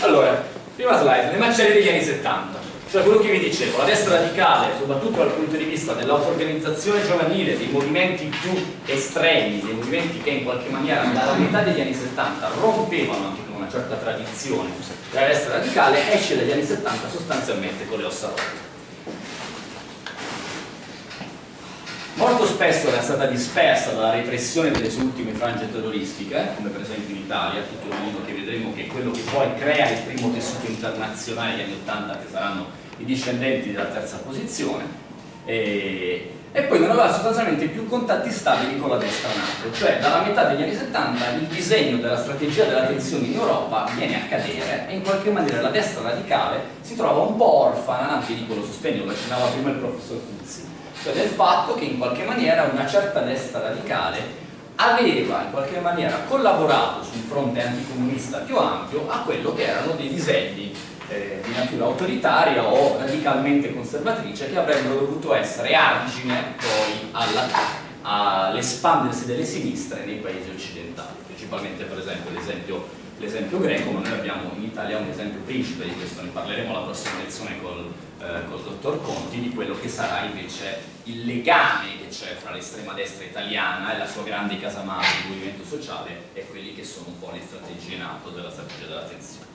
Allora, prima slide, le macerie degli anni 70. Cioè quello che vi dicevo, la destra radicale, soprattutto dal punto di vista dell'auto-organizzazione giovanile, dei movimenti più estremi, dei movimenti che in qualche maniera dalla metà degli anni 70 rompevano anche con una certa tradizione della destra radicale, esce dagli anni 70 sostanzialmente con le ossa rotte. Molto spesso era stata dispersa dalla repressione delle sue ultime frange terroristiche, come per esempio in Italia, tutto il mondo che vedremo che è quello che poi crea il primo tessuto internazionale degli anni 80 che saranno i discendenti della terza posizione e, e poi non aveva sostanzialmente più contatti stabili con la destra NATO, cioè dalla metà degli anni 70 il disegno della strategia della tensione in Europa viene a cadere e in qualche maniera la destra radicale si trova un po' orfana anche di quello sostegno, lo accennava prima il professor Cuzzi cioè del fatto che in qualche maniera una certa destra radicale aveva in qualche maniera collaborato su un fronte anticomunista più ampio a quello che erano dei disegni eh, di natura autoritaria o radicalmente conservatrice che avrebbero dovuto essere argine poi all'espandersi delle sinistre nei paesi occidentali, principalmente per esempio l'esempio l'esempio greco, ma noi abbiamo in Italia un esempio principe di questo, ne parleremo la prossima lezione col, eh, col dottor Conti, di quello che sarà invece il legame che c'è fra l'estrema destra italiana e la sua grande casamata di movimento sociale e quelli che sono un po' le strategie NATO della strategia della tensione.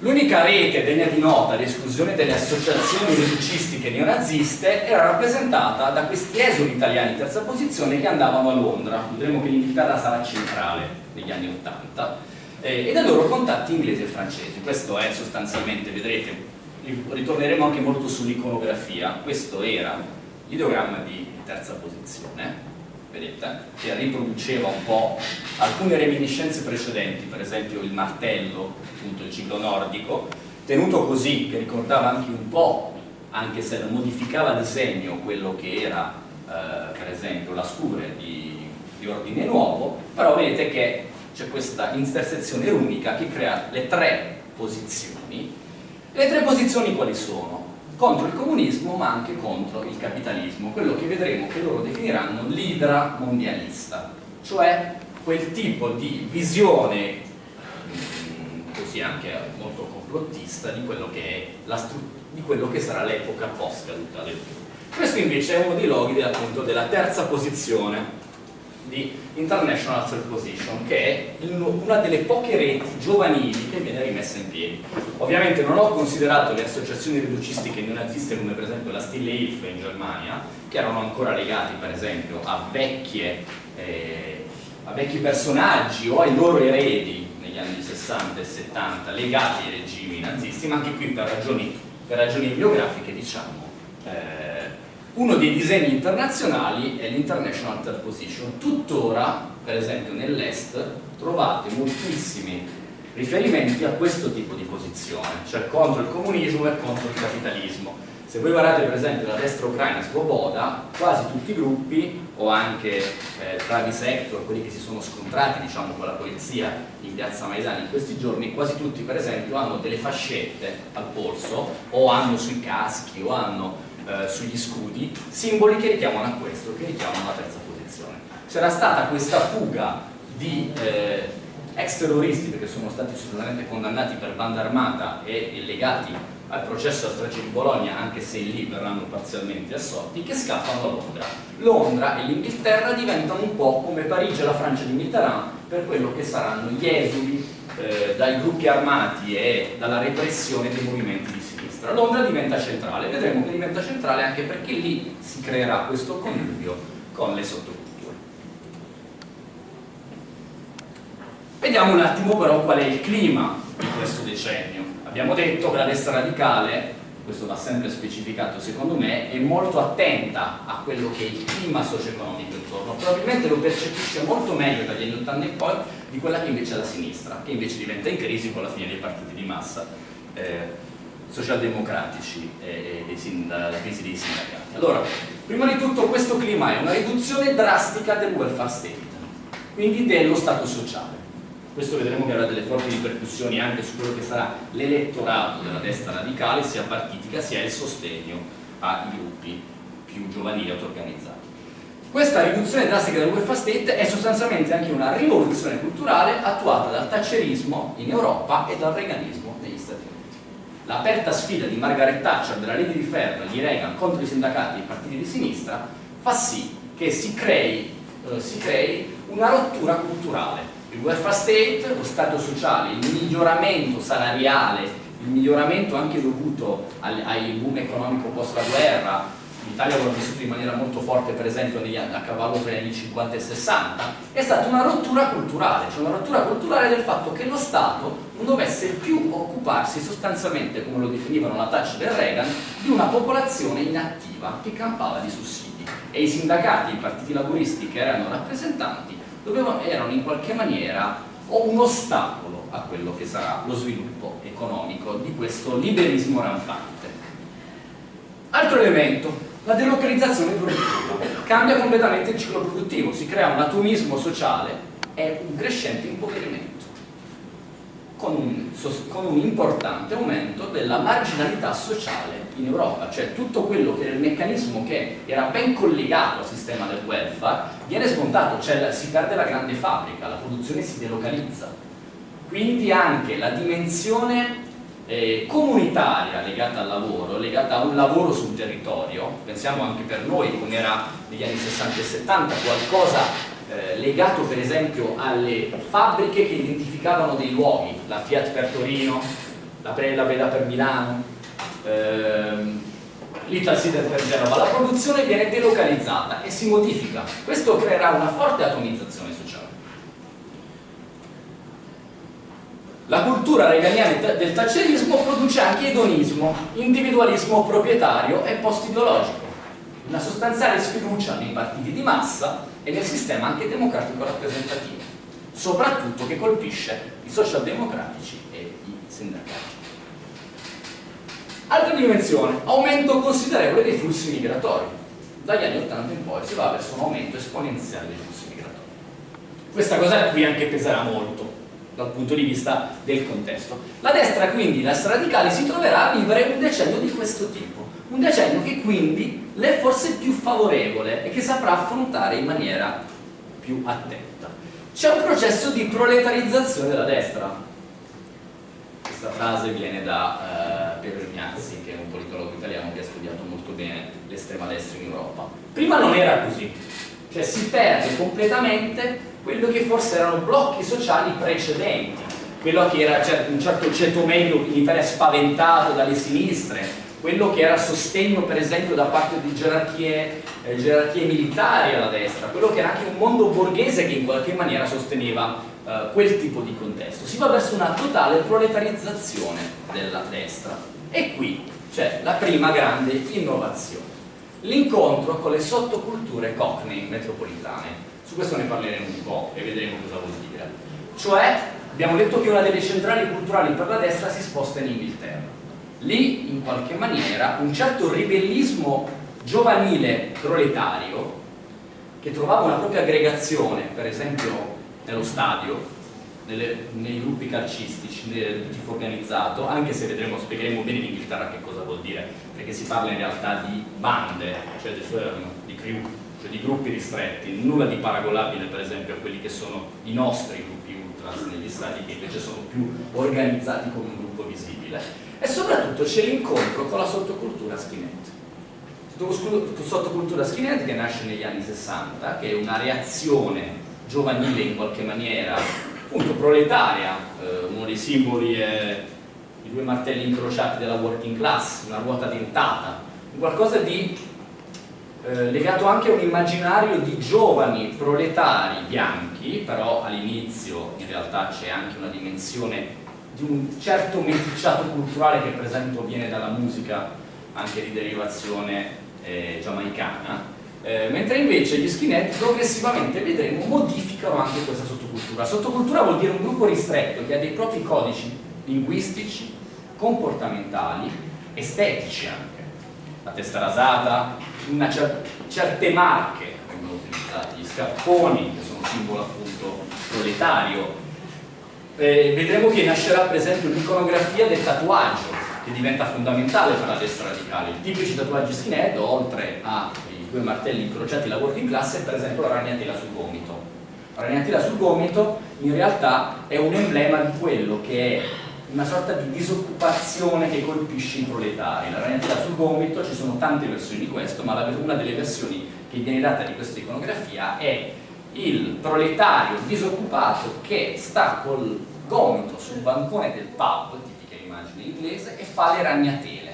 L'unica rete degna di nota di esclusione delle associazioni reducistiche neonaziste era rappresentata da questi esuli italiani in terza posizione che andavano a Londra. Vedremo che l'Inghilterra sarà centrale negli anni 80 eh, e dai loro contatti inglesi e francesi questo è sostanzialmente, vedrete ritorneremo anche molto sull'iconografia. Questo era l'ideogramma di terza posizione vedete, che riproduceva un po' alcune reminiscenze precedenti, per esempio il martello, appunto il ciclo nordico, tenuto così, che ricordava anche un po', anche se modificava disegno quello che era, eh, per esempio, la scure di di ordine nuovo, però vedete che c'è questa intersezione unica che crea le tre posizioni. Le tre posizioni quali sono? Contro il comunismo ma anche contro il capitalismo, quello che vedremo che loro definiranno l'idra mondialista, cioè quel tipo di visione mm, così anche molto complottista di quello che, di quello che sarà l'epoca post caduta del Questo invece è uno dei loghi appunto della terza posizione di International Third Position, che è una delle poche reti giovanili che viene rimessa in piedi. Ovviamente non ho considerato le associazioni riducistiche neonaziste come per esempio la Stille Hilfe in Germania, che erano ancora legati per esempio a, vecchie, eh, a vecchi personaggi o ai loro eredi negli anni 60 e 70 legati ai regimi nazisti, ma anche qui per ragioni, per ragioni biografiche diciamo eh, uno dei disegni internazionali è l'International Third Position. Tuttora, per esempio nell'Est, trovate moltissimi riferimenti a questo tipo di posizione, cioè contro il comunismo e contro il capitalismo. Se voi guardate per esempio la destra ucraina Svoboda, quasi tutti i gruppi, o anche eh, Travis Hector, quelli che si sono scontrati diciamo, con la polizia in piazza Maidan in questi giorni, quasi tutti per esempio hanno delle fascette al polso, o hanno sui caschi, o hanno eh, sugli scudi, simboli che richiamano a questo, che richiamano la terza posizione. C'era stata questa fuga di eh, ex terroristi perché sono stati assolutamente condannati per banda armata e legati al processo a strage di Bologna, anche se lì verranno parzialmente assolti, che scappano a Londra. Londra e l'Inghilterra diventano un po' come Parigi e la Francia di Mitterrand per quello che saranno gli esuli eh, dai gruppi armati e dalla repressione dei movimenti di sinistra. Londra diventa centrale, vedremo che diventa centrale anche perché lì si creerà questo connubio con le sottoculture. Vediamo un attimo però qual è il clima di questo decennio. Abbiamo detto che la destra radicale, questo va sempre specificato secondo me, è molto attenta a quello che è il clima socio-economico intorno, probabilmente lo percepisce molto meglio dagli anni 80 in poi di quella che invece è la sinistra, che invece diventa in crisi con la fine dei partiti di massa. Eh, socialdemocratici e, e dalla crisi dei sindacati. Allora, prima di tutto questo clima è una riduzione drastica del welfare state, quindi dello Stato sociale. Questo vedremo che avrà delle forti ripercussioni anche su quello che sarà l'elettorato della destra radicale, sia partitica sia il sostegno ai gruppi più giovanili auto-organizzati. Questa riduzione drastica del welfare state è sostanzialmente anche una rivoluzione culturale attuata dal thatcherismo in Europa e dal reganismo. L'aperta sfida di Margaret Thatcher della legge di ferro di Reagan contro i sindacati e i partiti di sinistra fa sì che si crei, eh, si crei una rottura culturale. Il welfare state, lo stato sociale, il miglioramento salariale, il miglioramento anche dovuto ai, ai boom economico post la guerra, l'Italia l'ha vissuto in maniera molto forte per esempio negli, a cavallo tra gli anni 50 e 60, è stata una rottura culturale, cioè una rottura culturale del fatto che lo Stato non dovesse più occuparsi sostanzialmente, come lo definivano la Thatcher e Reagan, di una popolazione inattiva che campava di sussidi e i sindacati, i partiti laburisti che erano rappresentanti dovevano, erano in qualche maniera un ostacolo a quello che sarà lo sviluppo economico di questo liberismo rampante. Altro elemento, la delocalizzazione produttiva cambia completamente il ciclo produttivo, si crea un atomismo sociale e un crescente impoverimento con un, con un, importante aumento della marginalità sociale in Europa, cioè tutto quello che era il meccanismo che era ben collegato al sistema del welfare viene smontato, cioè si perde la grande fabbrica, la produzione si delocalizza. Quindi anche la dimensione eh, comunitaria legata al lavoro, legata a un lavoro sul territorio, pensiamo anche per noi come era negli anni 60 e 70, qualcosa eh, legato per esempio alle fabbriche che identificavano dei luoghi, la Fiat per Torino, la Preda Beda per Milano, ehm, l'Ital Sider per Genova, la produzione viene delocalizzata e si modifica. Questo creerà una forte atomizzazione sociale. La cultura reganiana del taccerismo produce anche edonismo, individualismo proprietario e post-ideologico, una sostanziale sfiducia nei partiti di massa e nel sistema anche democratico rappresentativo, soprattutto che colpisce i socialdemocratici e i sindacati. Altra dimensione, aumento considerevole dei flussi migratori. Dagli anni 80 in poi si va verso un aumento esponenziale dei flussi migratori. Questa cosa qui anche peserà molto, dal punto di vista del contesto. La destra quindi, la destra radicale, si troverà a vivere un decennio di questo tipo, un decennio che quindi le è forse più favorevole e che saprà affrontare in maniera più attenta. C'è un processo di proletarizzazione della destra. Questa frase viene da uh, Piero Ignazzi, che è un politologo italiano che ha studiato molto bene l'estrema destra in Europa. Prima non era così, cioè si perde completamente quello che forse erano blocchi sociali precedenti, quello che era un certo ceto medio in Italia spaventato dalle sinistre, quello che era sostegno per esempio da parte di gerarchie, eh, gerarchie militari alla destra, quello che era anche un mondo borghese che in qualche maniera sosteneva eh, quel tipo di contesto. Si va verso una totale proletarizzazione della destra e qui c'è la prima grande innovazione, l'incontro con le sottoculture cockney metropolitane su questo ne parleremo un po' e vedremo cosa vuol dire. Cioè, abbiamo detto che una delle centrali culturali per la destra si sposta in Inghilterra. Lì, in qualche maniera, un certo ribellismo giovanile proletario, che trovava una propria aggregazione, per esempio nello stadio, nelle, nei gruppi calcistici, nel tifo organizzato, anche se vedremo, spiegheremo bene in Inghilterra che cosa vuol dire, perché si parla in realtà di bande, cioè di crew, cioè di gruppi ristretti, nulla di paragonabile per esempio a quelli che sono i nostri gruppi ultras negli stati che invece sono più organizzati come un gruppo visibile. E soprattutto c'è l'incontro con la sottocultura skinhead sottocultura skinhead che nasce negli anni 60 che è una reazione giovanile in qualche maniera appunto proletaria eh, uno dei simboli è i due martelli incrociati della working class una ruota dentata qualcosa di eh, legato anche a un immaginario di giovani proletari bianchi, però all'inizio in realtà c'è anche una dimensione di un certo meticciato culturale che per esempio viene dalla musica anche di derivazione eh, giamaicana, eh, mentre invece gli skinhead progressivamente vedremo modificano anche questa sottocultura. Sottocultura vuol dire un gruppo ristretto che ha dei propri codici linguistici, comportamentali, estetici anche. La testa rasata, cer certe marche vengono utilizzate, gli scarponi che sono simbolo appunto proletario. Eh, vedremo che nascerà per esempio l'iconografia del tatuaggio che diventa fondamentale per la destra radicale. I tipici tatuaggi skinhead, oltre ai due martelli incrociati la working class è per esempio la ragnatela sul gomito. La ragnatela sul gomito in realtà è un emblema di quello che è una sorta di disoccupazione che colpisce i proletari. La ragnatela sul gomito, ci sono tante versioni di questo, ma una delle versioni che viene data di questa iconografia è il proletario disoccupato che sta col gomito sul bancone del pub, tipica immagine inglese, e fa le ragnatele,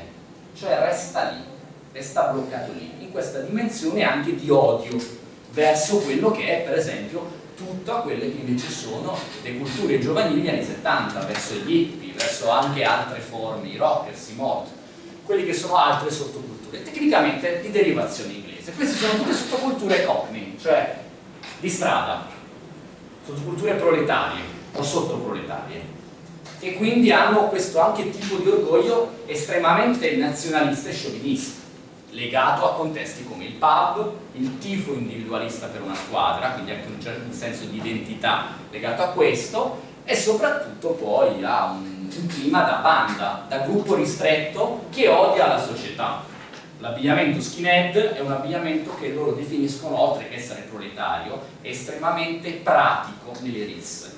cioè resta lì, resta bloccato lì, in questa dimensione anche di odio verso quello che è per esempio tutto a quelle che invece sono le culture giovanili degli anni 70, verso gli hippie, verso anche altre forme, i rockers, i mod, quelli che sono altre sottoculture, tecnicamente di derivazione inglese. Queste sono tutte sottoculture cockney, cioè di strada, sottoculture proletarie o sottoproletarie e quindi hanno questo anche tipo di orgoglio estremamente nazionalista e sciovinista legato a contesti come il pub, il tifo individualista per una squadra, quindi anche un certo senso di identità legato a questo e soprattutto poi a un, un clima da banda, da gruppo ristretto che odia la società L'abbigliamento skinhead è un abbigliamento che loro definiscono, oltre che essere proletario, estremamente pratico nelle risse.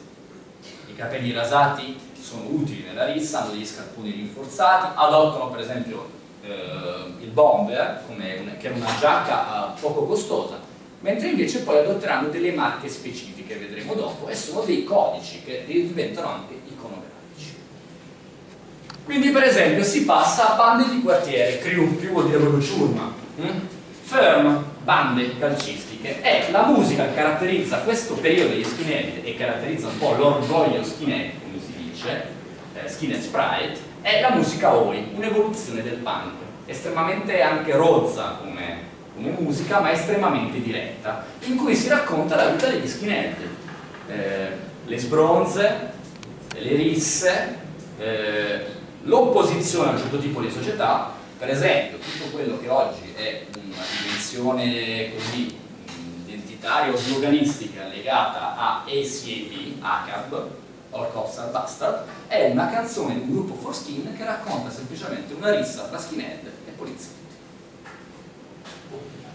I capelli rasati sono utili nella rissa, hanno degli scarponi rinforzati, adottano per esempio eh, il bomber, una, che è una giacca eh, poco costosa, mentre invece poi adotteranno delle marche specifiche, vedremo dopo, e sono dei codici che diventano anche quindi per esempio si passa a bande di quartiere, crew, crew vuol dire proprio ciurma, hm? firm, bande calcistiche, e la musica che caratterizza questo periodo degli skinhead e caratterizza un po' l'orgoglio skinhead, come si dice, eh, skinhead sprite, è la musica Oi, un'evoluzione del punk, estremamente anche rozza come, come, musica, ma estremamente diretta, in cui si racconta la vita degli skinhead, eh, le sbronze, le risse, eh, l'opposizione a un certo tipo di società, per esempio tutto quello che oggi è una dimensione così identitaria o sloganistica legata a ACAB, ACAB, All Cops Are Bastard, è una canzone di un gruppo for skin che racconta semplicemente una rissa tra skinhead e poliziotti.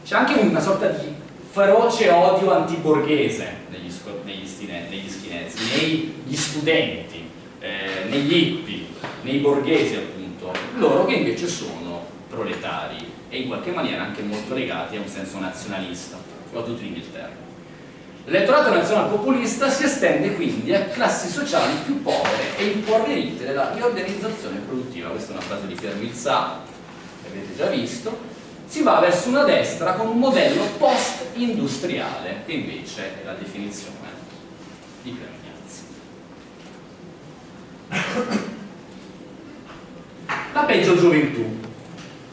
C'è anche una sorta di feroce odio antiborghese negli, negli, negli skinheads, negli studenti, eh, negli hippie, nei borghesi appunto, loro che invece sono proletari e in qualche maniera anche molto legati a un senso nazionalista, soprattutto in Inghilterra. L'elettorato nazional populista si estende quindi a classi sociali più povere e impoverite della riorganizzazione produttiva, questa è una frase di Pierre Vilsà, che avete già visto, si va verso una destra con un modello post-industriale, che invece è la definizione di Pierre Ignazzi. La peggio gioventù,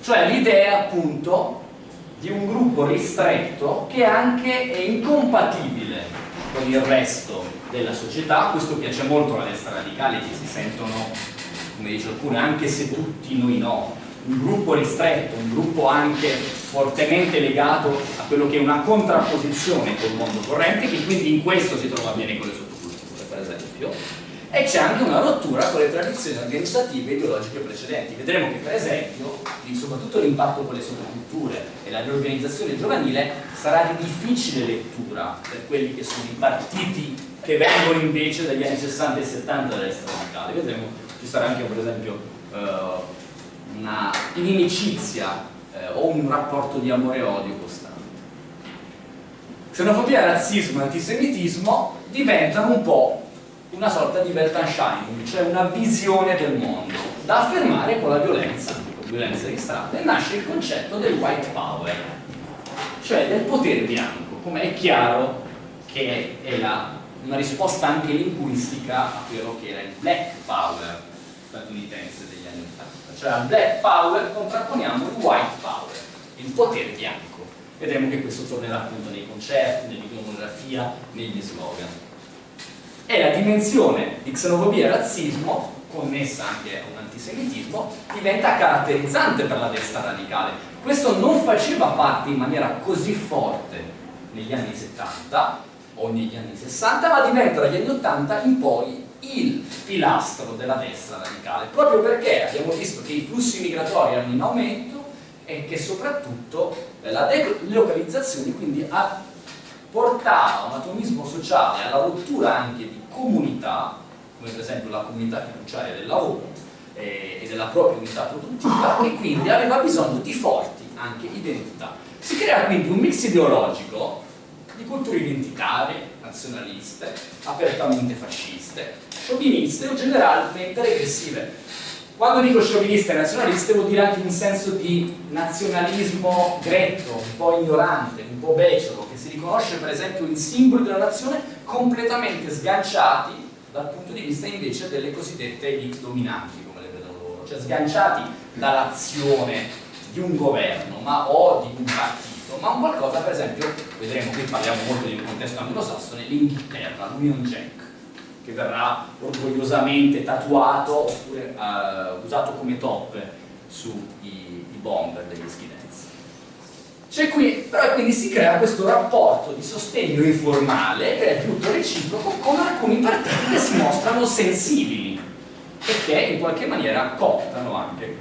cioè l'idea appunto di un gruppo ristretto che anche è incompatibile con il resto della società, questo piace molto alla destra radicale che si sentono, come dice alcune, anche se tutti noi no, un gruppo ristretto, un gruppo anche fortemente legato a quello che è una contrapposizione col mondo corrente, che quindi in questo si trova bene con le sottoculture, per esempio, e c'è anche una rottura con le tradizioni organizzative e ideologiche precedenti. Vedremo che per esempio, soprattutto l'impatto con le sottoculture e la riorganizzazione giovanile sarà di difficile lettura per quelli che sono i partiti che vengono invece dagli anni 60 e 70 della radicale. Vedremo, ci sarà anche per esempio eh, una inimicizia eh, o un rapporto di amore e odio costante. Xenofobia, razzismo e antisemitismo diventano un po' una sorta di Weltanschauung, cioè una visione del mondo da affermare con la violenza, con violenza di strada, e nasce il concetto del white power, cioè del potere bianco, come è chiaro che è la, una risposta anche linguistica a quello che era il black power statunitense degli anni 80, cioè al black power contrapponiamo il white power, il potere bianco. Vedremo che questo tornerà appunto nei concerti, nell'iconografia, negli slogan è la dimensione di xenofobia e razzismo connessa anche a un antisemitismo diventa caratterizzante per la destra radicale. Questo non faceva parte in maniera così forte negli anni 70 o negli anni 60 ma diventa dagli anni 80 in poi il pilastro della destra radicale proprio perché abbiamo visto che i flussi migratori erano in aumento è che soprattutto la delocalizzazione quindi ha portato un atomismo sociale alla rottura anche di comunità, come per esempio la comunità fiduciaria del lavoro eh, e della propria unità produttiva, e quindi aveva bisogno di forti anche identità. Si crea quindi un mix ideologico di culture identitarie, nazionaliste, apertamente fasciste, scioviniste o generalmente regressive. Quando dico scioviniste e nazionaliste vuol dire anche un senso di nazionalismo gretto, un po' ignorante, un po' becero, riconosce per esempio in simboli della nazione completamente sganciati dal punto di vista invece delle cosiddette elite dominanti, come le vedono loro, cioè sganciati dall'azione di un governo ma, o di un partito, ma un qualcosa per esempio, vedremo qui parliamo molto di un contesto anglosassone, l'Inghilterra, l'Union Jack che verrà orgogliosamente tatuato oppure uh, usato come top sui bomber degli skinheads. Cioè qui, però quindi si crea questo rapporto di sostegno informale, che è tutto reciproco, con alcuni partiti che si mostrano sensibili e che in qualche maniera cooptano anche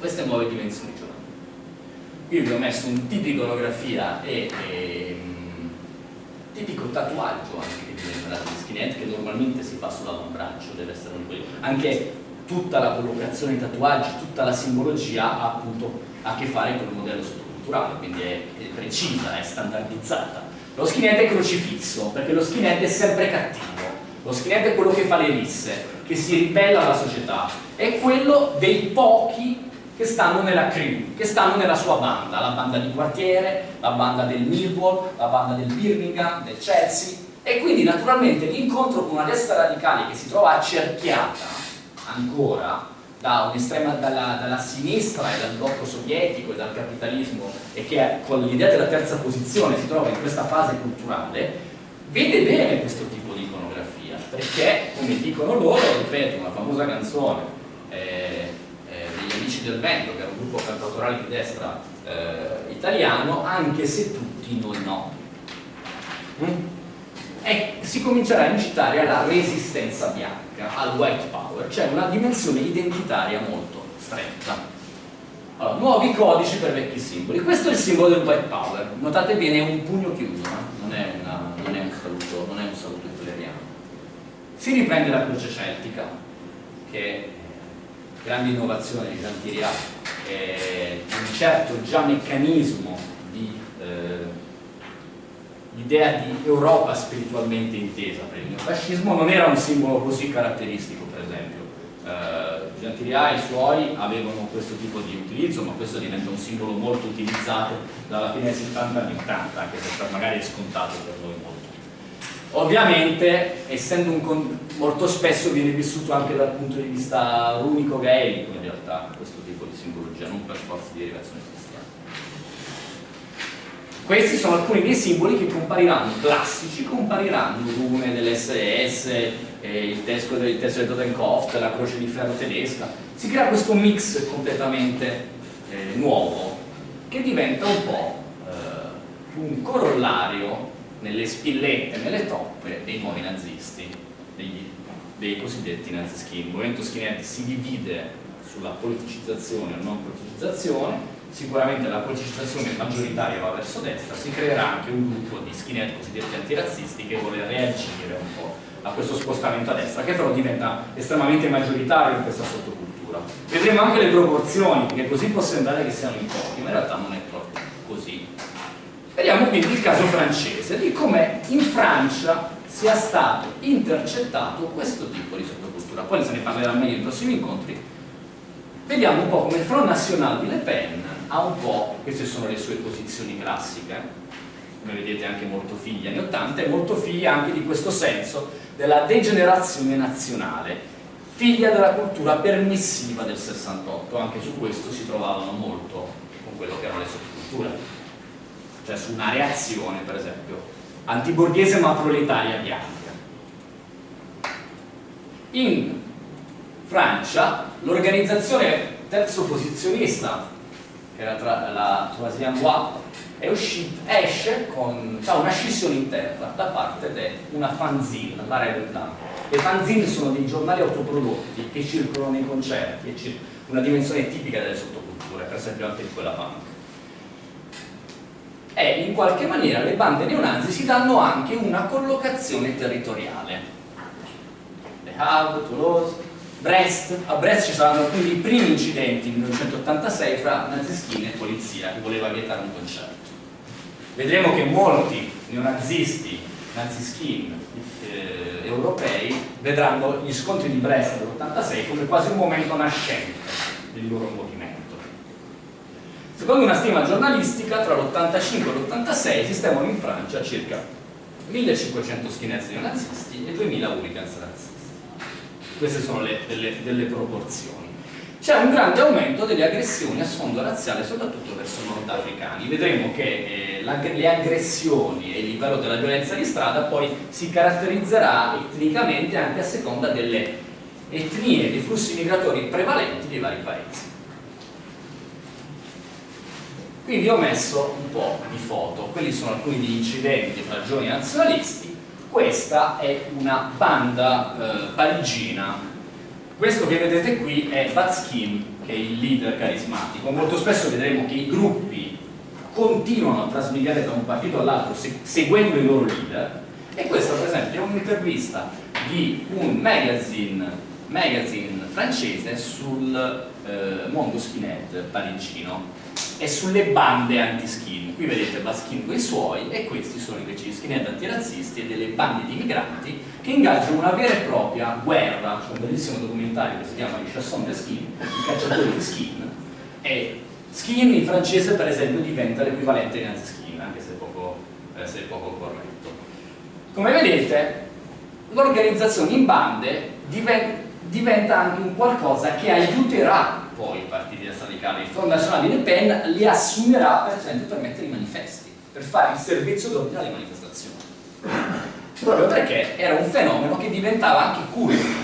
queste nuove dimensioni giornalistiche. Qui vi ho messo un tipico iconografia e, e um, tipico tatuaggio anche che viene imparato di skinhead che normalmente si fa sull'avambraccio, deve essere un quello. Anche tutta la collocazione di tatuaggi, tutta la simbologia ha appunto a che fare con il modello sottoculturale, quindi è, è precisa, è standardizzata. Lo skinhead è crocifisso, perché lo skinhead è sempre cattivo, lo skinhead è quello che fa le risse, che si ribella alla società, è quello dei pochi che stanno nella crew, che stanno nella sua banda, la banda di quartiere, la banda del Millwall, la banda del Birmingham, del Chelsea. E quindi naturalmente l'incontro con una destra radicale che si trova accerchiata ancora da dalla, dalla, sinistra e dal blocco sovietico e dal capitalismo e che con l'idea della terza posizione si trova in questa fase culturale, vede bene questo tipo di iconografia perché, come dicono loro, ripeto, una famosa canzone eh, Amici del Vento, che era un gruppo cantautorale di destra eh, italiano, anche se tutti noi no. Mm? E si comincerà a incitare alla resistenza bianca, al white power, cioè una dimensione identitaria molto stretta. Allora, nuovi codici per vecchi simboli. Questo è il simbolo del white power. Notate bene, è un pugno chiuso, eh? non, è una, non, è un saluto, non è un saluto hitleriano. Si riprende la croce celtica, che grande innovazione di Santiria, eh, un certo già meccanismo di eh, l'idea di Europa spiritualmente intesa per il neofascismo non era un simbolo così caratteristico per esempio eh, Gentilià e i suoi avevano questo tipo di utilizzo ma questo diventa un simbolo molto utilizzato dalla fine dei 70 anni 80 anche se magari è scontato per noi molto Ovviamente, essendo un molto spesso viene vissuto anche dal punto di vista runico gaelico in realtà questo tipo di simbologia, non per forza di derivazione. Questi sono alcuni dei simboli che compariranno, classici, compariranno rune dell'SS, eh, il testo del testo Totenkopf, la croce di ferro tedesca. Si crea questo mix completamente eh, nuovo che diventa un po' eh, un corollario nelle spillette, nelle toppe dei nuovi nazisti, dei, dei cosiddetti nazischi. Il movimento skinhead si divide sulla politicizzazione o non politicizzazione, sicuramente la politicizzazione maggioritaria va verso destra, si creerà anche un gruppo di skinhead cosiddetti antirazzisti che vuole reagire un po' a questo spostamento a destra, che però diventa estremamente maggioritario in questa sottocultura. Vedremo anche le proporzioni, perché così può sembrare che siano in pochi, ma in realtà non è proprio così. Vediamo quindi il caso francese, di come in Francia sia stato intercettato questo tipo di sottocultura. Poi se ne parlerà meglio nei prossimi incontri. Vediamo un po' come il Front National di Le Pen ha un po', queste sono le sue posizioni classiche, come vedete anche molto figlia anni 80, e molto figlia anche di questo senso della degenerazione nazionale, figlia della cultura permissiva del 68, anche su questo si trovavano molto con quello che erano le sottoculture cioè su una reazione per esempio antiborghese ma proletaria bianca. In Francia l'organizzazione terzo posizionista che era tra la è uscita, esce con ha una scissione interna da parte di una fanzine, la Rebel Le fanzine sono dei giornali autoprodotti che circolano nei concerti, una dimensione tipica delle sottoculture, per esempio anche quella punk. E in qualche maniera le bande neonazi si danno anche una collocazione territoriale. Le Havre, Toulouse, Brest, a Brest ci saranno quindi i primi incidenti nel 1986 fra nazischini e polizia che voleva vietare un concerto. Vedremo che molti neonazisti, nazischini eh, europei vedranno gli scontri di Brest dell'86 come quasi un momento nascente del loro movimento. Secondo una stima giornalistica, tra l'85 e l'86 esistevano in Francia circa 1500 skinheads neonazisti e 2000 hooligans razzisti queste sono le, delle, delle proporzioni. C'è un grande aumento delle aggressioni a sfondo razziale soprattutto verso nordafricani. Vedremo che eh, le aggressioni e il livello della violenza di strada poi si caratterizzerà etnicamente anche a seconda delle etnie, dei flussi migratori prevalenti dei vari paesi. Quindi ho messo un po' di foto. Quelli sono alcuni degli incidenti fra giovani nazionalisti questa è una banda eh, parigina. Questo che vedete qui è Batskin che è il leader carismatico. Molto spesso vedremo che i gruppi continuano a trasmigrare da un partito all'altro seguendo i loro leader. E questa per esempio è un'intervista di un magazine, magazine francese sul eh, mondo skinhead parigino e sulle bande anti-skin. Qui vedete Baskin con i suoi e questi sono invece gli skinhead antirazzisti e delle bande di migranti che ingaggiano una vera e propria guerra. C'è un bellissimo documentario che si chiama Les Chassons de Skin, i cacciatori di skin, e skin in francese per esempio diventa l'equivalente di anti-skin, anche se è poco, eh, se è poco corretto. Come vedete l'organizzazione in bande diventa anche un qualcosa che aiuterà poi i partiti radicali. Il Front Nazionale di Le Pen li assumerà per esempio per mettere i manifesti, per fare il servizio d'ordine alle manifestazioni. Proprio perché era un fenomeno che diventava anche culto,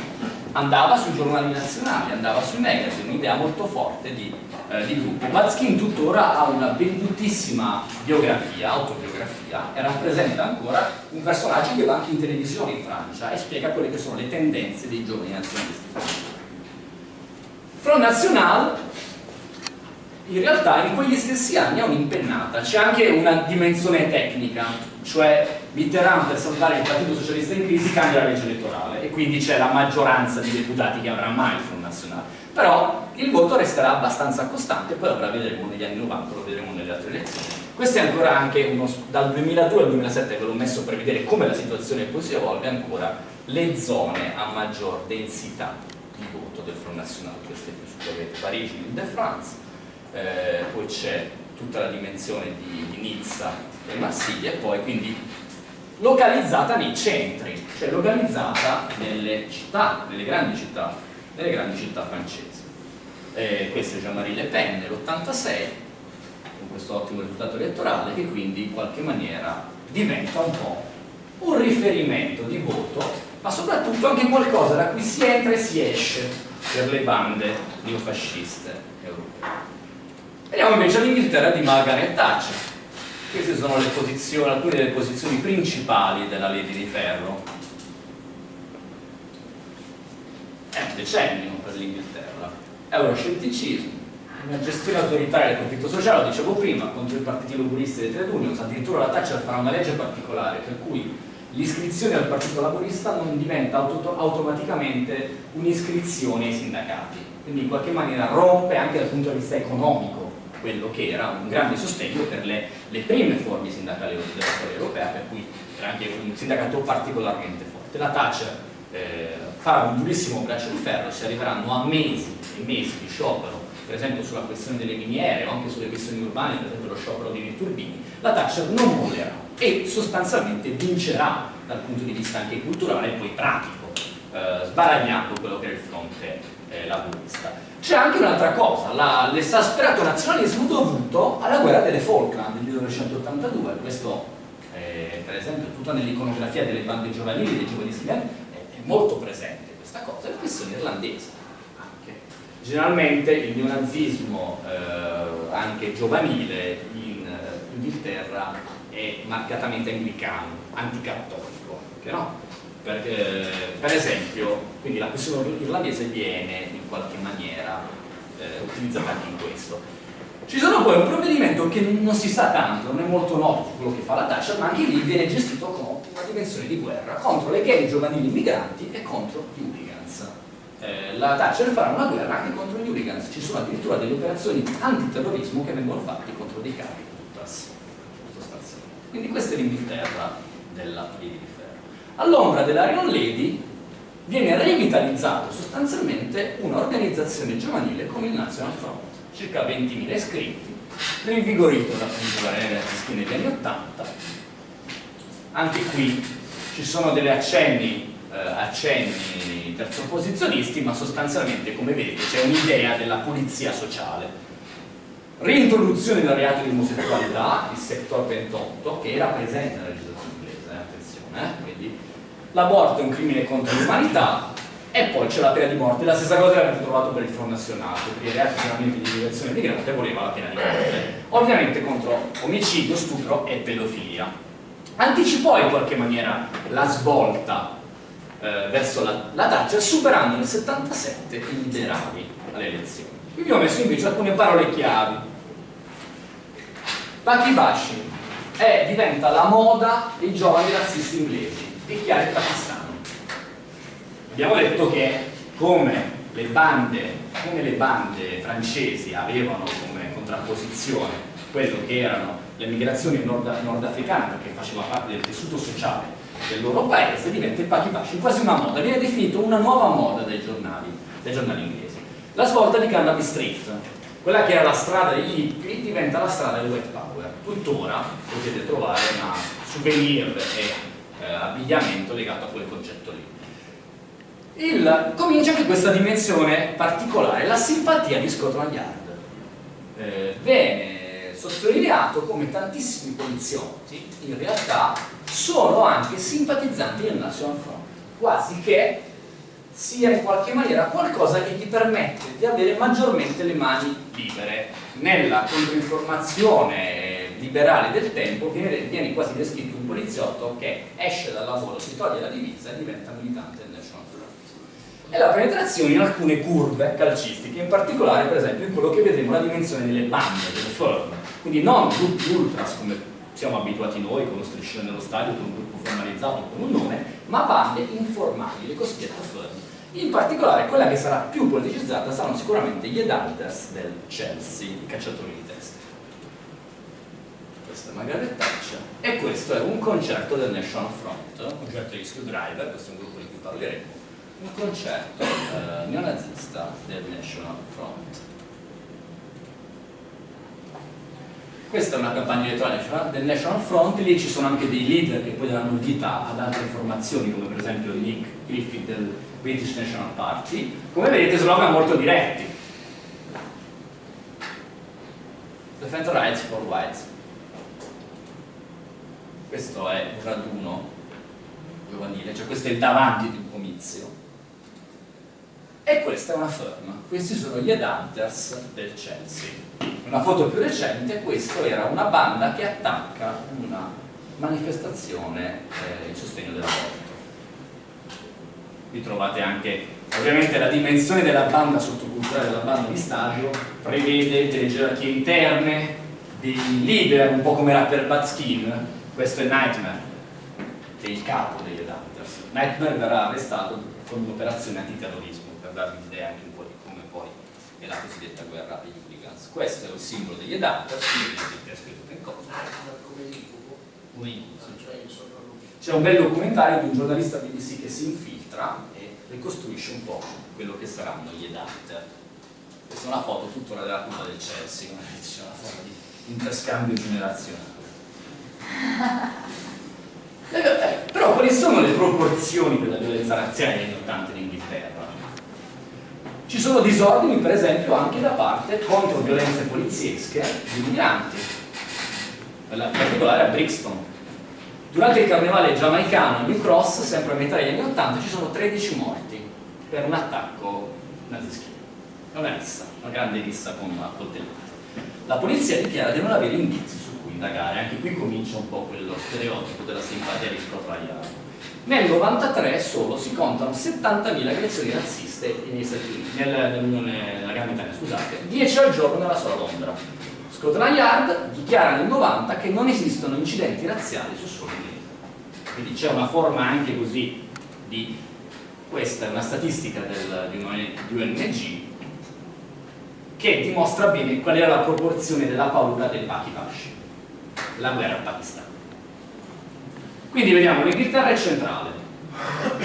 andava sui giornali nazionali, andava sui magazine, un'idea molto forte di, eh, di gruppo. Batskin tuttora ha una vendutissima biografia, autobiografia, e rappresenta ancora un personaggio che va anche in televisione in Francia e spiega quelle che sono le tendenze dei giovani nazionalisti Front National in realtà in quegli stessi anni ha un'impennata, c'è anche una dimensione tecnica, cioè Mitterrand per salvare il Partito Socialista in crisi cambia la legge elettorale e quindi c'è la maggioranza di deputati che avrà mai il Front Nazionale. Però il voto resterà abbastanza costante, poi ora vedremo negli anni 90, lo vedremo nelle altre elezioni. Questo è ancora anche uno, dal 2002 al 2007 ve l'ho messo per vedere come la situazione poi si evolve ancora le zone a maggior densità di voto del Front National, queste su avete Parigi, Lille de France, eh, poi c'è tutta la dimensione di, di Nizza e Marsiglia e poi quindi localizzata nei centri, cioè localizzata nelle città, nelle grandi città, nelle grandi città francesi. Eh, questo è Jean-Marie Le Pen nell'86 con questo ottimo risultato elettorale che quindi in qualche maniera diventa un po' un riferimento di voto ma soprattutto anche qualcosa da cui si entra e si esce per le bande neofasciste europee. Vediamo invece l'Inghilterra di Margaret Thatcher. Queste sono alcune delle posizioni principali della legge di ferro. È un decennio per l'Inghilterra. Euroscetticismo, una gestione autoritaria del conflitto sociale, lo dicevo prima, contro i partiti laburisti le trade unions, addirittura la Thatcher farà una legge particolare per cui l'iscrizione al Partito Laborista non diventa auto automaticamente un'iscrizione ai sindacati, quindi in qualche maniera rompe anche dal punto di vista economico quello che era un grande sostegno per le, le prime forme sindacali della storia europea, per cui era anche un sindacato particolarmente forte. La Thatcher eh, farà un durissimo braccio di ferro, si arriveranno a mesi e mesi di sciopero, per esempio sulla questione delle miniere o anche sulle questioni urbane, per esempio lo sciopero dei turbini, la Thatcher non mollerà e sostanzialmente vincerà dal punto di vista anche culturale e poi pratico, eh, sbaragliando quello che era il fronte eh, laburista. C'è anche un'altra cosa, l'esasperato nazionalismo dovuto alla guerra delle Falkland del 1982, questo eh, per esempio tutta nell'iconografia delle bande giovanili dei giovani schiavi è, è molto presente questa cosa, la questione irlandese anche. Generalmente il neonazismo eh, anche giovanile in eh, Inghilterra è marcatamente anglicano, anticattolico, anche, no? Perché, per esempio, quindi la questione irlandese viene in qualche maniera eh, utilizzata anche in questo. Ci sono poi un provvedimento che non si sa tanto, non è molto noto quello che fa la Thatcher, ma anche lì viene gestito con una dimensione di guerra contro le gang giovanili migranti e contro gli hooligans. Eh, la Thatcher farà una guerra anche contro gli hooligans, ci sono addirittura delle operazioni antiterrorismo che vengono fatte contro dei capi sostanzialmente. Quindi questa è l'Inghilterra della Lady di Ferro. All'ombra dell'Arion Lady viene revitalizzato sostanzialmente un'organizzazione giovanile come il National Front, circa 20.000 iscritti, rinvigorito da appunto ragazzi negli anni 80. Anche qui ci sono delle accenni, eh, accenni terzoposizionisti, ma sostanzialmente, come vedete, c'è un'idea della pulizia sociale. Reintroduzione del reato di omosessualità, il sector 28, che era presente nella legislazione inglese, eh, attenzione, eh, l'aborto è un crimine contro l'umanità e poi c'è la pena di morte, la stessa cosa l'abbiamo trovato per il Front National, per i reati di direzione migrante voleva la pena di morte, ovviamente contro omicidio, stupro e pedofilia. Anticipò in qualche maniera la svolta eh, verso la, la Thatcher superando nel 77 i liberali alle elezioni. Qui vi ho messo invece alcune parole chiavi. Pakibashi diventa la moda dei giovani razzisti inglesi di chiari pakistano. Abbiamo detto che come le bande, come le bande francesi avevano come contrapposizione quello che erano le migrazioni nord nordafricane perché faceva parte del tessuto sociale del loro paese, diventa il pakibashi quasi una moda, viene definito una nuova moda dai giornali, dai giornali inglesi. La svolta di Carnaby Street, quella che era la strada degli hippie diventa la strada del white power. Tuttora potete trovare una souvenir e eh, abbigliamento legato a quel concetto lì. Il, comincia anche questa dimensione particolare, la simpatia di Scotland Yard. Eh, viene sottolineato come tantissimi poliziotti in realtà sono anche simpatizzanti del National Front, quasi che sia in qualche maniera qualcosa che gli permette di avere maggiormente le mani libere nella controinformazione liberale del tempo viene, viene, quasi descritto un poliziotto che esce dal lavoro, si toglie la divisa e diventa militante del National Front. E la penetrazione in alcune curve calcistiche, in particolare per esempio in quello che vedremo la dimensione delle bande, delle firm, quindi non gruppi ultras come siamo abituati noi con lo striscione nello stadio, con un gruppo formalizzato, con un nome, ma bande informali, le cosiddette firm. In particolare quella che sarà più politicizzata saranno sicuramente gli Edalters del Chelsea, i cacciatori di è Margaret Thatcher e questo è un concerto del National Front, un concerto di Screwdriver, questo è un gruppo di cui parleremo, un concerto eh, neonazista del National Front. Questa è una campagna elettorale del National Front, lì ci sono anche dei leader che poi daranno vita ad altre formazioni, come per esempio Nick Griffith del British National Party. Come vedete slogan molto diretti. Defend rights for whites questo è un raduno giovanile, cioè questo è il davanti di un comizio. E questa è una firma, questi sono gli Adhunters del Chelsea. Una foto più recente, questo era una banda che attacca una manifestazione eh, in sostegno dell'aborto. Vi trovate anche ovviamente la dimensione della banda sottoculturale della banda di stadio prevede delle gerarchie interne dei leader, un po' come era per Batskin questo è Nightmare, che è il capo degli Hunters. Nightmare verrà arrestato con un'operazione antiterrorismo, per darvi un'idea anche un po' di come poi è la cosiddetta guerra degli hooligans. Questo è il simbolo degli Hunters, quindi è scritto in cosa. Come C'è un bel documentario di un giornalista BBC che si infiltra e ricostruisce un po' quello che saranno gli Hunter. Questa è una foto tuttora della curva del Chelsea, come dice, una forma di interscambio generazionale. Eh, però quali sono le proporzioni della violenza razziale negli 80 in Inghilterra? Ci sono disordini per esempio anche da parte contro violenze poliziesche di migranti, in particolare a Brixton. Durante il carnevale giamaicano a New Cross, sempre a metà degli anni 80, ci sono 13 morti per un attacco nazischino. Una rissa, una grande rissa con una coltellata. La polizia dichiara di non avere indizi indagare, anche qui comincia un po' quello stereotipo della simpatia di Scott nel 93 solo si contano 70.000 aggressioni razziste negli Stati Uniti, nell'Unione, nella Gran Bretagna, scusate, 10 al giorno nella sola Londra. Scotland Yard dichiara nel 90 che non esistono incidenti razziali su suolo inglese. Quindi c'è una forma anche così di questa è una statistica del, di, UNG che dimostra bene qual era la proporzione della paura del Pakivash, la guerra al Pakistan. Quindi vediamo l'Inghilterra è centrale,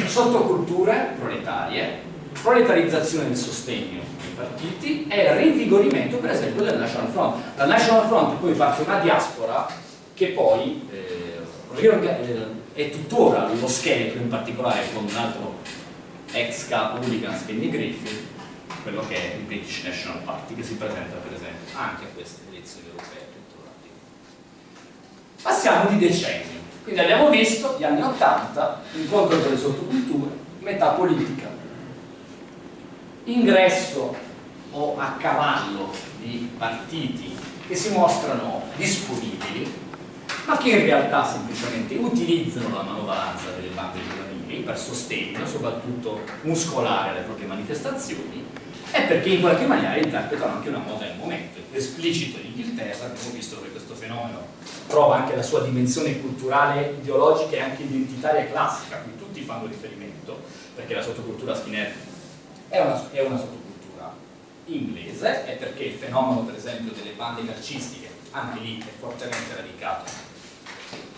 sottoculture proletarie, proletarizzazione del sostegno ai partiti e rinvigorimento per esempio del National Front. Dal National Front poi parte una diaspora che poi eh, eh è tuttora lo scheletro in particolare con un altro ex capo Hooligans Kenny Griffith quello che è il British National Party che si presenta per esempio anche a queste elezioni europee passiamo di decennio quindi abbiamo visto gli anni 80, incontro delle sottoculture, metà politica, ingresso o a cavallo di partiti che si mostrano disponibili, ma che in realtà semplicemente utilizzano la manovalanza delle bande giovanili per sostegno, soprattutto muscolare, alle proprie manifestazioni, e perché in qualche maniera interpretano anche una moda del momento. Esplicito in Inghilterra, abbiamo visto che questo fenomeno trova anche la sua dimensione culturale, ideologica e anche identitaria classica, cui tutti fanno riferimento, perché la sottocultura skinhead è una, è una sottocultura inglese e perché il fenomeno per esempio delle bande calcistiche anche lì è fortemente radicato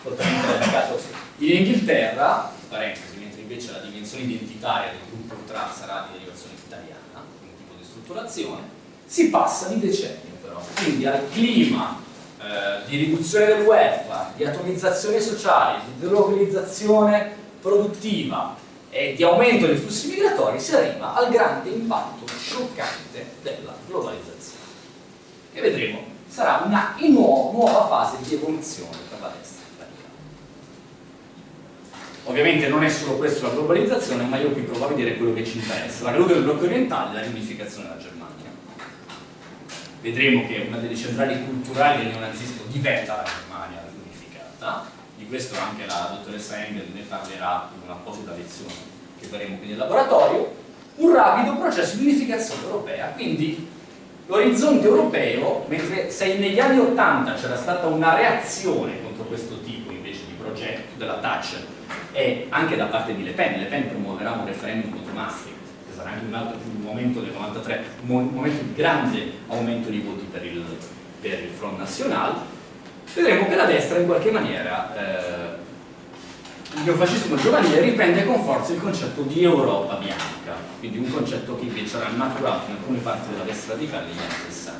fortemente radicato in Inghilterra parentesi, mentre invece la dimensione identitaria del gruppo ultra sarà di derivazione italiana strutturazione si passa di decennio però quindi al clima eh, di riduzione del welfare, di atomizzazione sociale, di delocalizzazione produttiva e di aumento dei flussi migratori si arriva al grande impatto scioccante della globalizzazione. Che vedremo sarà una nu nuova fase di evoluzione per la destra ovviamente non è solo questo la globalizzazione ma io qui provo a vedere quello che ci interessa. La caduta del blocco orientale e la riunificazione della Germania. Vedremo che una delle centrali culturali del neonazismo diventa la Germania unificata, di questo anche la dottoressa Engel ne parlerà in un'apposita lezione che faremo qui nel laboratorio, un rapido processo di unificazione europea, quindi l'orizzonte europeo, mentre se negli anni Ottanta c'era stata una reazione contro questo tipo invece di progetto della Thatcher e anche da parte di Le Pen, Le Pen promuoverà un referendum contro Maastricht sarà anche un altro un momento del 93, un momento di grande aumento di voti per il, per il Front National, vedremo che la destra in qualche maniera, eh, il neofascismo giovanile riprende con forza il concetto di Europa bianca, quindi un concetto che invece era maturato in alcune parti della destra radicale negli anni 60.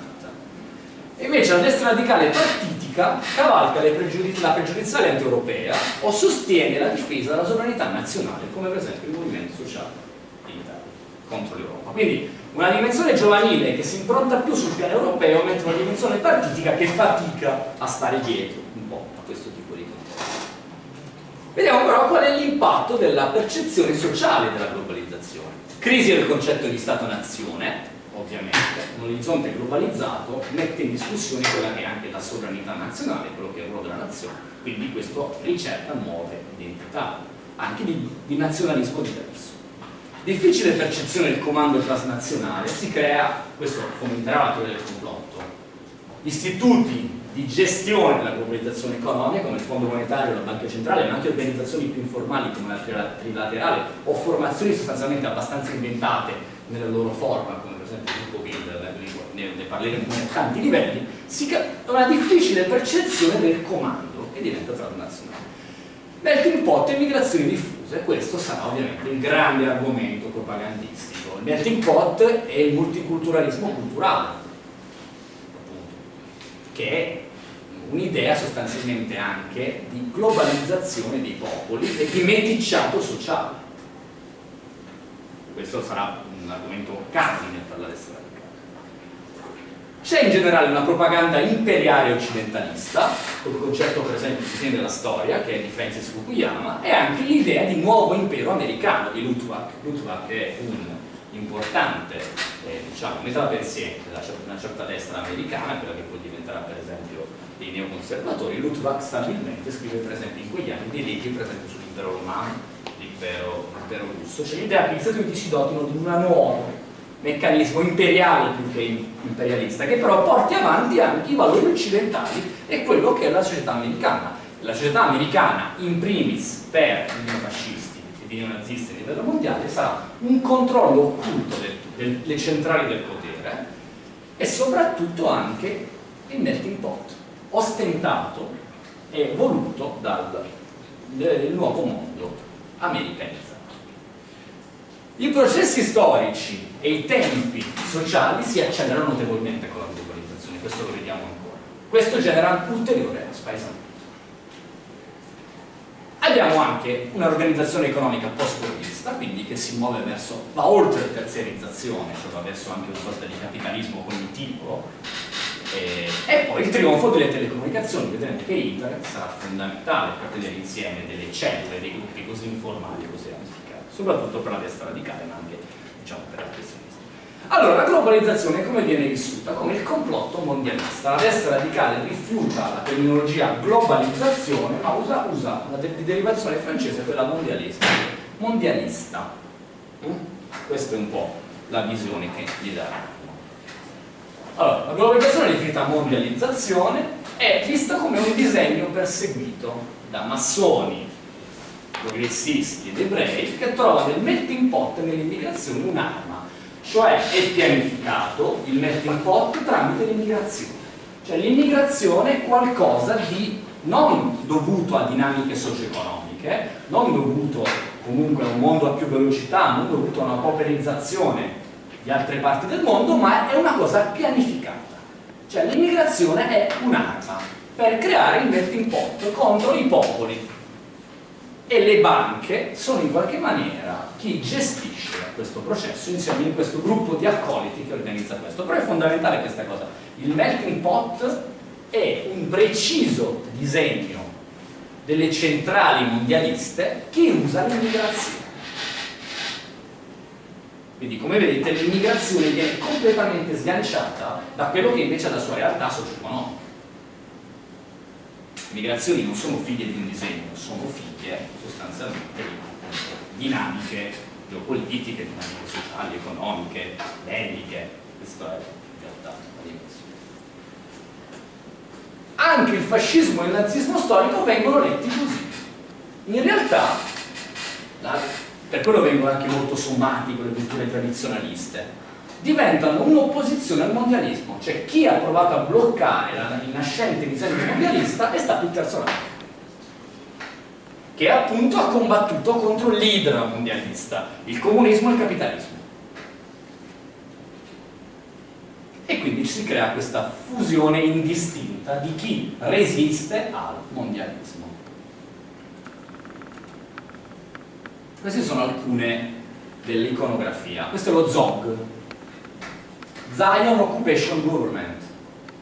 Invece la destra radicale partitica cavalca pregiudiz la pregiudiziale anti-europea o sostiene la difesa della sovranità nazionale, come per esempio il movimento sociale contro l'Europa. Quindi una dimensione giovanile che si impronta più sul piano europeo, mentre una dimensione partitica che fatica a stare dietro un po' a questo tipo di contesto. Vediamo però qual è l'impatto della percezione sociale della globalizzazione. Crisi del concetto di Stato-nazione, ovviamente, un orizzonte globalizzato mette in discussione quella che è anche la sovranità nazionale, quello che è il ruolo della nazione, quindi questo ricerca nuove identità, anche di, di nazionalismo diverso. Difficile percezione del comando transnazionale si crea, questo fomenterà la teoria del complotto, istituti di gestione della globalizzazione economica come il Fondo Monetario, la Banca Centrale, ma anche organizzazioni più informali come la Trilaterale o formazioni sostanzialmente abbastanza inventate nella loro forma, esempio gruppo Bild, ne, ne parleremo a tanti livelli, si una difficile percezione del comando che diventa transnazionale. Melting pot e migrazioni diffuse, questo sarà ovviamente il grande argomento propagandistico. Il melting pot è il multiculturalismo culturale, che è un'idea sostanzialmente anche di globalizzazione dei popoli e di meticciato sociale. Questo sarà un argomento cardine per la destra c'è in generale una propaganda imperiale occidentalista, col concetto per esempio di fine della storia, che è di Francis Fukuyama, e anche l'idea di nuovo impero americano di Luttwak. Luttwak è un importante eh, diciamo, metà-pensiero della una certa destra americana, quella che poi diventerà per esempio dei neoconservatori. Luttwak stabilmente scrive per esempio in quegli anni dei libri per esempio sull'impero romano, l'impero russo, cioè l'idea che gli Stati Uniti si dotino di un nuovo meccanismo imperiale più che imperialista, che però porti avanti anche i valori occidentali e quello che è la società americana. La società americana, in primis per i neofascisti e i neonazisti a livello mondiale, sarà un controllo occulto delle centrali del potere e soprattutto anche il melting pot, ostentato e voluto dal nuovo mondo americanizzato. I processi storici e i tempi sociali si accelerano notevolmente con la globalizzazione, questo lo vediamo ancora. Questo genera ulteriore spaesamento. Abbiamo anche un'organizzazione economica post-cordista, quindi che si muove verso, va oltre la terziarizzazione, cioè va verso anche una sorta di capitalismo cognitivo, e, e poi il trionfo delle telecomunicazioni, vedremo che Internet sarà fondamentale per tenere insieme delle cellule, dei gruppi così informali, così ramificati, soprattutto per la destra radicale, ma anche diciamo, per la sinistra. Allora, la globalizzazione come viene vissuta? Come il complotto mondialista. La destra radicale rifiuta la terminologia globalizzazione, ma usa, usa una de derivazione francese, quella mondialista. Mondialista. Mm? Questa è un po' la visione che gli dà allora, la globalizzazione è definita mondializzazione è vista come un disegno perseguito da massoni, progressisti ed ebrei che trovano nel melting pot nell'immigrazione un'arma, cioè è pianificato il melting pot tramite l'immigrazione. Cioè l'immigrazione è qualcosa di non dovuto a dinamiche socio-economiche, non dovuto comunque a un mondo a più velocità, non dovuto a una pauperizzazione di altre parti del mondo, ma è una cosa pianificata. Cioè l'immigrazione è un'arma per creare il melting pot contro i popoli e le banche sono in qualche maniera chi gestisce questo processo insieme in questo gruppo di accoliti che organizza questo. Però è fondamentale questa cosa. Il melting pot è un preciso disegno delle centrali mondialiste che usa l'immigrazione quindi come vedete l'immigrazione viene completamente sganciata da quello che invece è la sua realtà socio-economica. Le migrazioni non sono figlie di un disegno, sono figlie sostanzialmente di dinamiche geopolitiche, dinamiche sociali, economiche, belliche, questa è in realtà la dimensione. Anche il fascismo e il nazismo storico vengono letti così. In realtà la per quello vengono anche molto sommati con le culture tradizionaliste, diventano un'opposizione al mondialismo, cioè chi ha provato a bloccare il nascente disegno mondialista è stato il terzo Reich, che appunto ha combattuto contro l'idra mondialista, il comunismo e il capitalismo. E quindi si crea questa fusione indistinta di chi resiste al mondialismo. Queste sono alcune dell'iconografia. Questo è lo ZOG, Zion Occupation Government,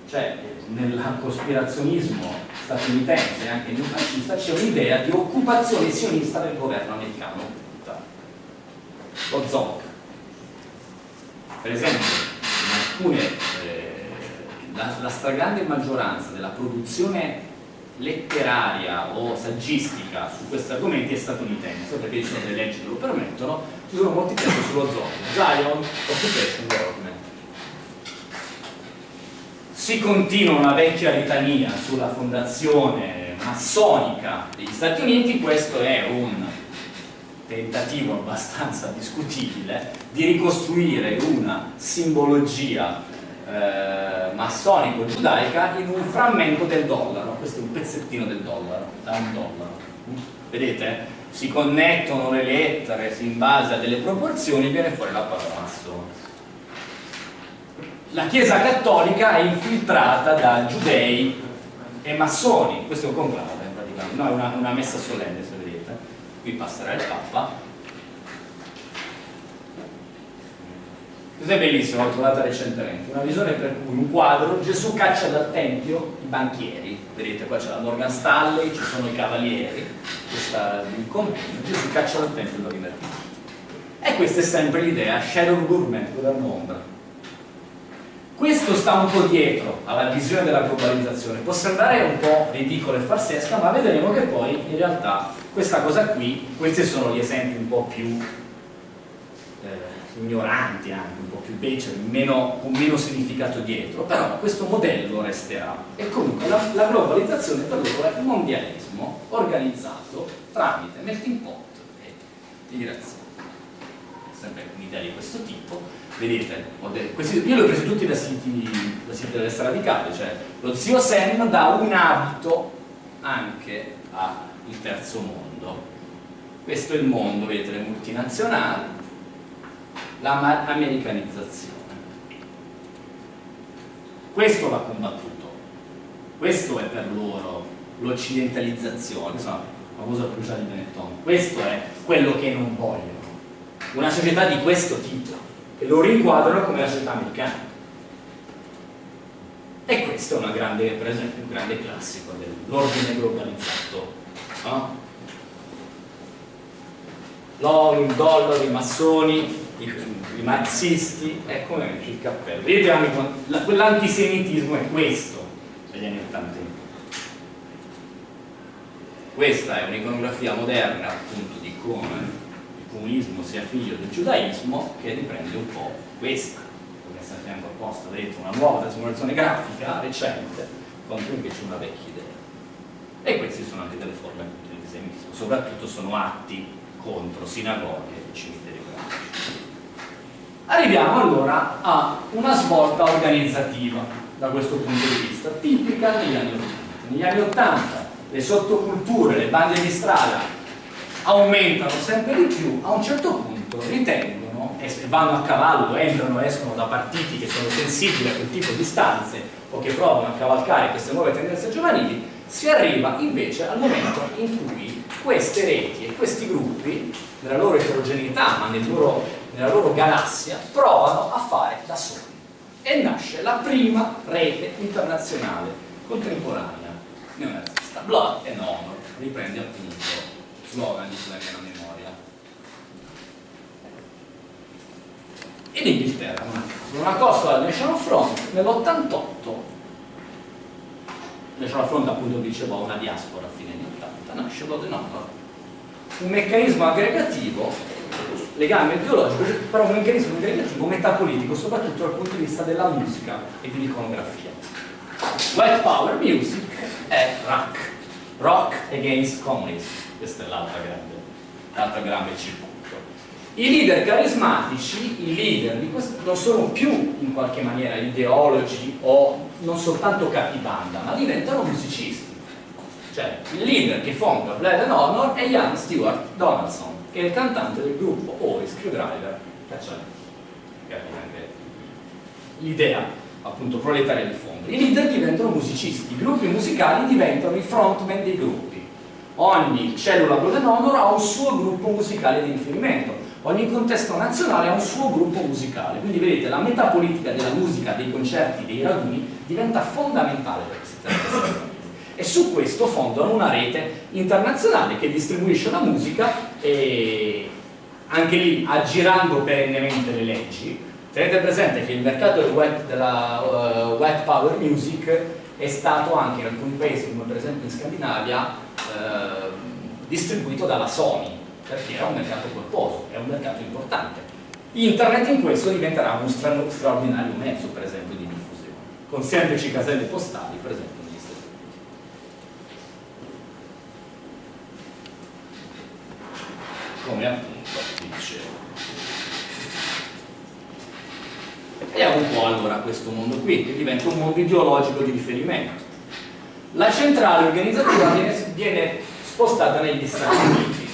cioè nel cospirazionismo statunitense e anche neofascista c'è un'idea di occupazione sionista del governo americano. Lo ZOG. Per esempio, in alcune, eh, la, la stragrande maggioranza della produzione letteraria o saggistica su questi argomenti è statunitense perché ci sono delle leggi che lo permettono ci sono molti testi sullo zoo. Zion Occupation Government. Si continua una vecchia litania sulla fondazione massonica degli Stati Uniti questo è un tentativo abbastanza discutibile di ricostruire una simbologia eh, massonico-giudaica in un frammento del dollaro, questo è un pezzettino del dollaro, da un dollaro. Vedete? Si connettono le lettere in base a delle proporzioni viene fuori la parola massone. La Chiesa Cattolica è infiltrata da giudei e massoni, questo è un conclave praticamente, no, è una, una messa solenne se vedete, qui passerà il Papa Questo è bellissimo, l'ho trovata recentemente, una visione per cui un quadro, Gesù caccia dal Tempio i banchieri, vedete qua c'è la Morgan Stanley, ci sono i cavalieri, questa convegno, Gesù caccia dal Tempio da divertimento. E questa è sempre l'idea, shadow government, governo ombra. questo sta un po' dietro alla visione della globalizzazione, può sembrare un po' ridicola e farsesca, ma vedremo che poi in realtà questa cosa qui, questi sono gli esempi un po' più ignoranti anche, un po' più beceri, meno, con meno significato dietro, però questo modello resterà. E comunque la, la globalizzazione per loro è un mondialismo organizzato tramite melting pot e migrazione. Sempre un'idea di questo tipo, vedete, questi, io li ho presi tutti da siti, da siti della destra radicale, cioè lo zio Sam dà un abito anche al terzo mondo. Questo è il mondo, vedete, le multinazionali, l'americanizzazione. Questo va combattuto, questo è per loro l'occidentalizzazione, insomma, famosa cruciale di Benetton, questo è quello che non vogliono. Una società di questo tipo e lo rinquadrano come la società americana. E questo è grande, per esempio, un grande classico dell'ordine globalizzato. No? L'oro, il dollaro, i massoni, i, i marxisti, è come il cappello. Vedete, quell'antisemitismo è questo negli anni 80. Questa è un'iconografia moderna appunto di come comunismo sia figlio del giudaismo che riprende un po' questa come è stata fianco apposta, detto, una nuova trasformazione grafica recente contro invece una vecchia idea e queste sono anche delle forme di antisemitismo soprattutto sono atti contro sinagoghe e cimiteri grafici arriviamo allora a una svolta organizzativa da questo punto di vista tipica negli anni 80 negli anni 80 le sottoculture, le bande di strada aumentano sempre di più, a un certo punto ritengono, vanno a cavallo, entrano e escono da partiti che sono sensibili a quel tipo di stanze o che provano a cavalcare queste nuove tendenze giovanili, si arriva invece al momento in cui queste reti e questi gruppi, nella loro eterogeneità ma nel loro, nella loro galassia, provano a fare da soli. E nasce la prima rete internazionale contemporanea neonazista, Blood and Honor, riprende appunto slogan di la memoria. In Inghilterra, una cosa dal National Front nell'88 National Front appunto diceva una diaspora a fine anni 80 nasce Blood and Honor un meccanismo aggregativo legame ideologico però un meccanismo aggregativo metapolitico soprattutto dal punto di vista della musica e dell'iconografia White Power Music è rock rock against communism questo è l'altro grande, grande circuito. I leader carismatici, i leader di questo, non sono più in qualche maniera ideologi o non soltanto capibanda, ma diventano musicisti. Cioè, il leader che fonda Blood and Honor è Ian Stewart Donaldson, che è il cantante del gruppo o Screwdriver Cacciare. L'idea appunto proletaria di fondo. I leader diventano musicisti, i gruppi musicali diventano i frontman dei gruppi ogni cellula Golden Honor ha un suo gruppo musicale di riferimento, ogni contesto nazionale ha un suo gruppo musicale, quindi vedete la metapolitica della musica, dei concerti, dei raduni diventa fondamentale per questi territori e su questo fondano una rete internazionale che distribuisce la musica e anche lì aggirando perennemente le leggi tenete presente che il mercato del wet, della uh, wet power music è stato anche in alcuni paesi come per esempio in Scandinavia eh, distribuito dalla Sony perché era un mercato corposo, è un mercato importante. Internet in questo diventerà uno stra straordinario mezzo per esempio di diffusione, con semplici caselle postali per esempio negli Stati Uniti. Come appunto vi dicevo. Vediamo un po' allora questo mondo qui, che diventa un mondo ideologico di riferimento. La centrale organizzativa viene, viene spostata negli Stati Uniti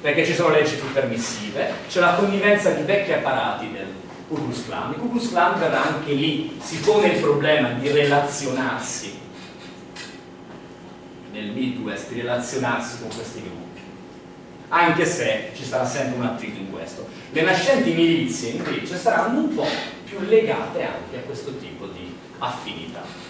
perché ci sono leggi più permissive, c'è la connivenza di vecchi apparati del Ku Klux Klan, il Ku Klux Klan verrà anche lì, si pone il problema di relazionarsi nel Midwest, di relazionarsi con questi gruppi, anche se ci sarà sempre un attrito in questo. Le nascenti milizie invece saranno un po' più legate anche a questo tipo di affinità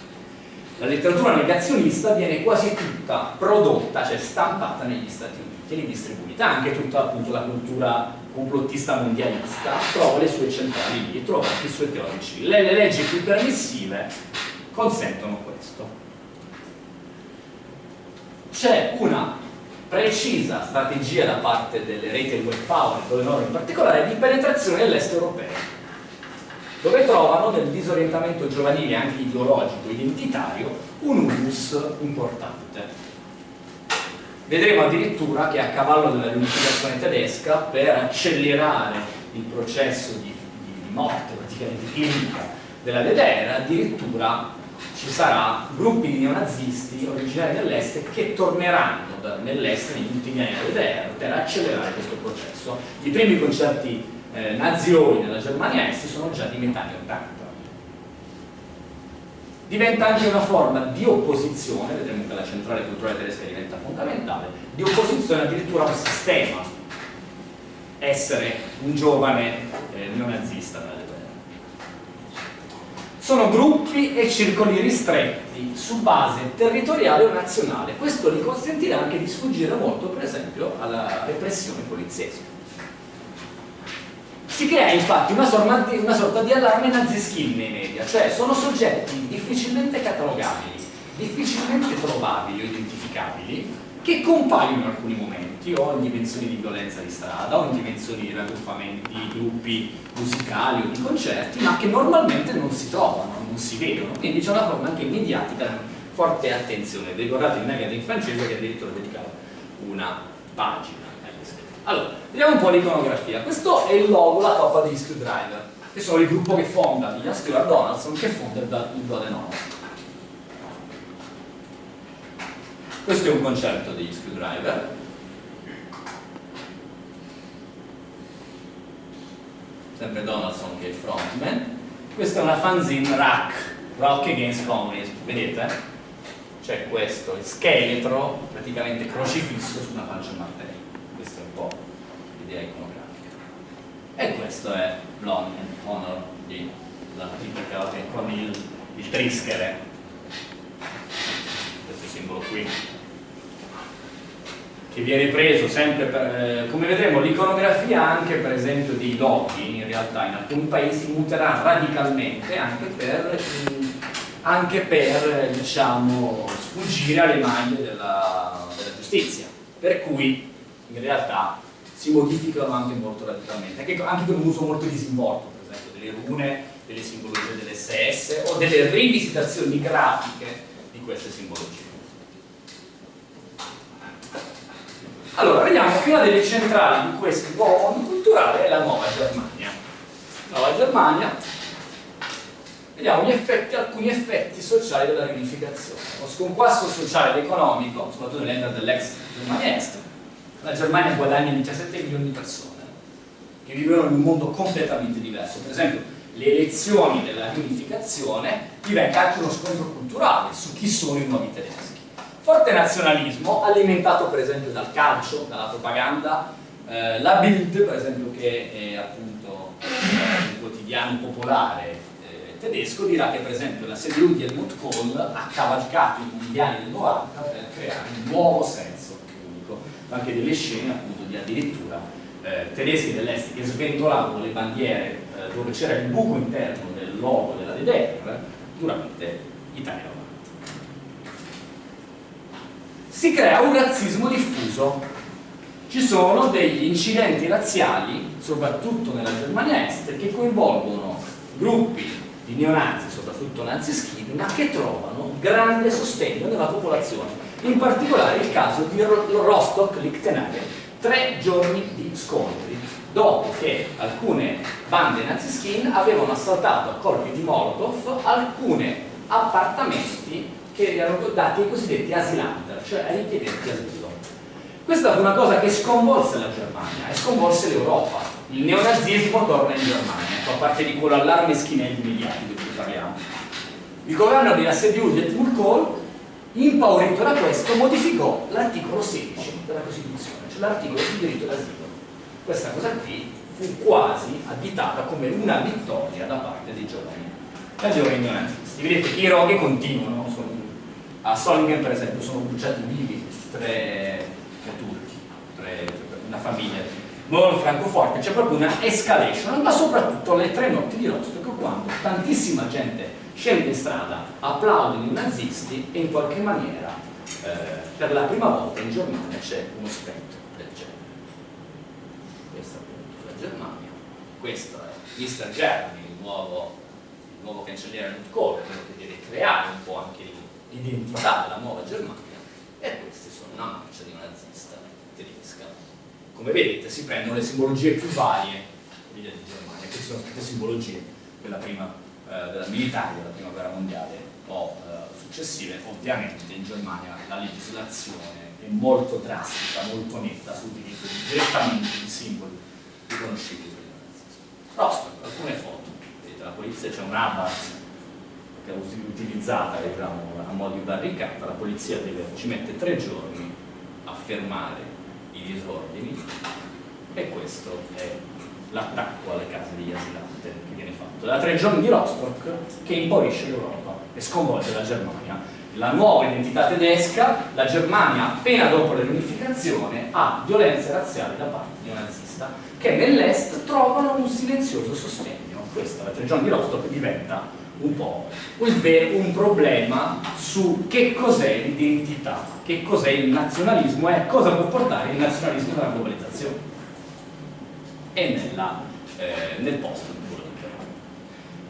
la letteratura negazionista viene quasi tutta prodotta, cioè stampata negli Stati Uniti e distribuita, anche tutta appunto la cultura complottista mondialista, trova le sue centrali lì, trova anche i suoi teorici. Le, le leggi più permissive consentono questo. C'è una precisa strategia da parte delle reti web power, delle norme in particolare, di penetrazione dell'est europeo dove trovano nel disorientamento giovanile anche ideologico, identitario, un humus importante. Vedremo addirittura che a cavallo della riunificazione tedesca, per accelerare il processo di, di morte praticamente clinica della DDR, addirittura ci sarà gruppi di neonazisti originari dell'est che torneranno nell'est negli ultimi anni della DDR per accelerare questo processo. I primi concerti eh, nazioni nella Germania Est sono già di metà anni 80 diventa anche una forma di opposizione vedremo che la centrale culturale tedesca diventa fondamentale di opposizione addirittura al sistema essere un giovane eh, neonazista sono gruppi e circoli ristretti su base territoriale o nazionale. Questo gli consentirà anche di sfuggire molto per esempio alla repressione poliziesca. Si crea infatti una sorta, di, una sorta di allarme nazischil nei media, cioè sono soggetti difficilmente catalogabili, difficilmente trovabili o identificabili, che compaiono in alcuni momenti, o in dimensioni di violenza di strada, o in dimensioni di raggruppamenti, di gruppi musicali o di concerti, ma che normalmente non si trovano, non si vedono, quindi c'è una forma anche mediatica di forte attenzione. Vi ricordate il in francese che addirittura dedicava una pagina allora, vediamo un po' l'iconografia. Questo è il logo, la toppa degli Screwdriver, che sono il gruppo che fonda Ian Stewart Donaldson, che fonda il Blood and Questo è un concerto degli Screwdriver. Sempre Donaldson che è il frontman. Questa è una fanzine rack, Rock Against Communism, vedete? C'è questo, il scheletro praticamente crocifisso su una pancia martello po' l'idea iconografica. E questo è Blonde Honor di la tipica con il, il trischere, simbolo qui, che viene preso sempre per, eh, come vedremo l'iconografia anche per esempio dei loghi in realtà in alcuni paesi muterà radicalmente anche per, anche per diciamo, sfuggire alle maglie della, della giustizia per cui in realtà si modificano anche molto radicalmente, anche, anche con un uso molto disinvolto, per esempio delle rune, delle simbologie dell'SS o delle rivisitazioni grafiche di queste simbologie. Allora, vediamo che una delle centrali di questo nuovo mondo culturale è la Nuova Germania. Nuova Germania, vediamo effetti, alcuni effetti sociali della riunificazione. Lo sconquasso sociale ed economico, soprattutto nelle nell'enda dell'ex Germania Est, la Germania guadagna 17 milioni di persone che vivono in un mondo completamente diverso. Per esempio, le elezioni della riunificazione diventa anche uno scontro culturale su chi sono i nuovi tedeschi. Forte nazionalismo, alimentato per esempio dal calcio, dalla propaganda, eh, la Bild, per esempio, che è appunto un quotidiano popolare eh, tedesco, dirà che per esempio la CDU di Helmut Kohl ha cavalcato i mondiali del 90 per creare un nuovo senso anche delle scene appunto di addirittura eh, tedeschi dell'est che sventolavano le bandiere eh, dove c'era il buco interno del logo della DDR durante Italia 90. Si crea un razzismo diffuso. Ci sono degli incidenti razziali, soprattutto nella Germania Est, che coinvolgono gruppi di neonazi, soprattutto nazi ma che trovano grande sostegno nella popolazione. In particolare il caso di Rostock-Lichtenhagen, tre giorni di scontri, dopo che alcune bande naziskin avevano assaltato a colpi di Molotov alcuni appartamenti che erano dati ai cosiddetti asilanter, cioè ai richiedenti asilo. Questa fu una cosa che sconvolse la Germania e sconvolse l'Europa. Il neonazismo torna in Germania, fa parte di quell'allarme schinelli mediatico di cui parliamo. Il governo di Assediu di Edmund Kohl impaurito da questo, modificò l'articolo 16 della Costituzione, cioè l'articolo sul diritto d'asilo. Questa cosa qui fu quasi additata come una vittoria da parte dei giovani, dai giovani nazisti. Vedete che i roghi continuano, sono, a Solingen per esempio sono bruciati vivi tre, tre turchi, tre, una famiglia Moro Francoforte, c'è proprio una escalation, ma soprattutto le tre notti di Rostock quando tantissima gente scende in strada, applaudono i nazisti e in qualche maniera eh, per la prima volta in Germania c'è uno spettro del genere. Questa è la Germania, questo è Mr. Germany, il nuovo, il nuovo cancelliere quello che deve creare un po' anche l'identità della nuova Germania e queste sono una marcia di nazista tedesca. Come vedete si prendono le simbologie più varie di Germania, queste sono tutte simbologie della prima, eh, della militare della prima guerra mondiale o eh, successive, ovviamente in Germania la legislazione è molto drastica, molto netta sull'utilizzo direttamente di simboli riconoscibili il nazismo. Rostock, alcune foto, vedete la polizia c'è un che è utilizzata diciamo, a modo di barricata, la polizia deve, ci mette tre giorni a fermare i disordini e questo è l'attacco alle case degli asilanti che viene fatto. Da tre giorni di Rostock che impoverisce l'Europa e sconvolge la Germania. La nuova identità tedesca, la Germania appena dopo la riunificazione ha violenze razziali da parte di un nazista che nell'est trovano un silenzioso sostegno. Questa, la tre giorni di Rostock diventa un po' un problema su che cos'è l'identità, che cos'è il nazionalismo e cosa può portare il nazionalismo nella globalizzazione e nella, eh, nel post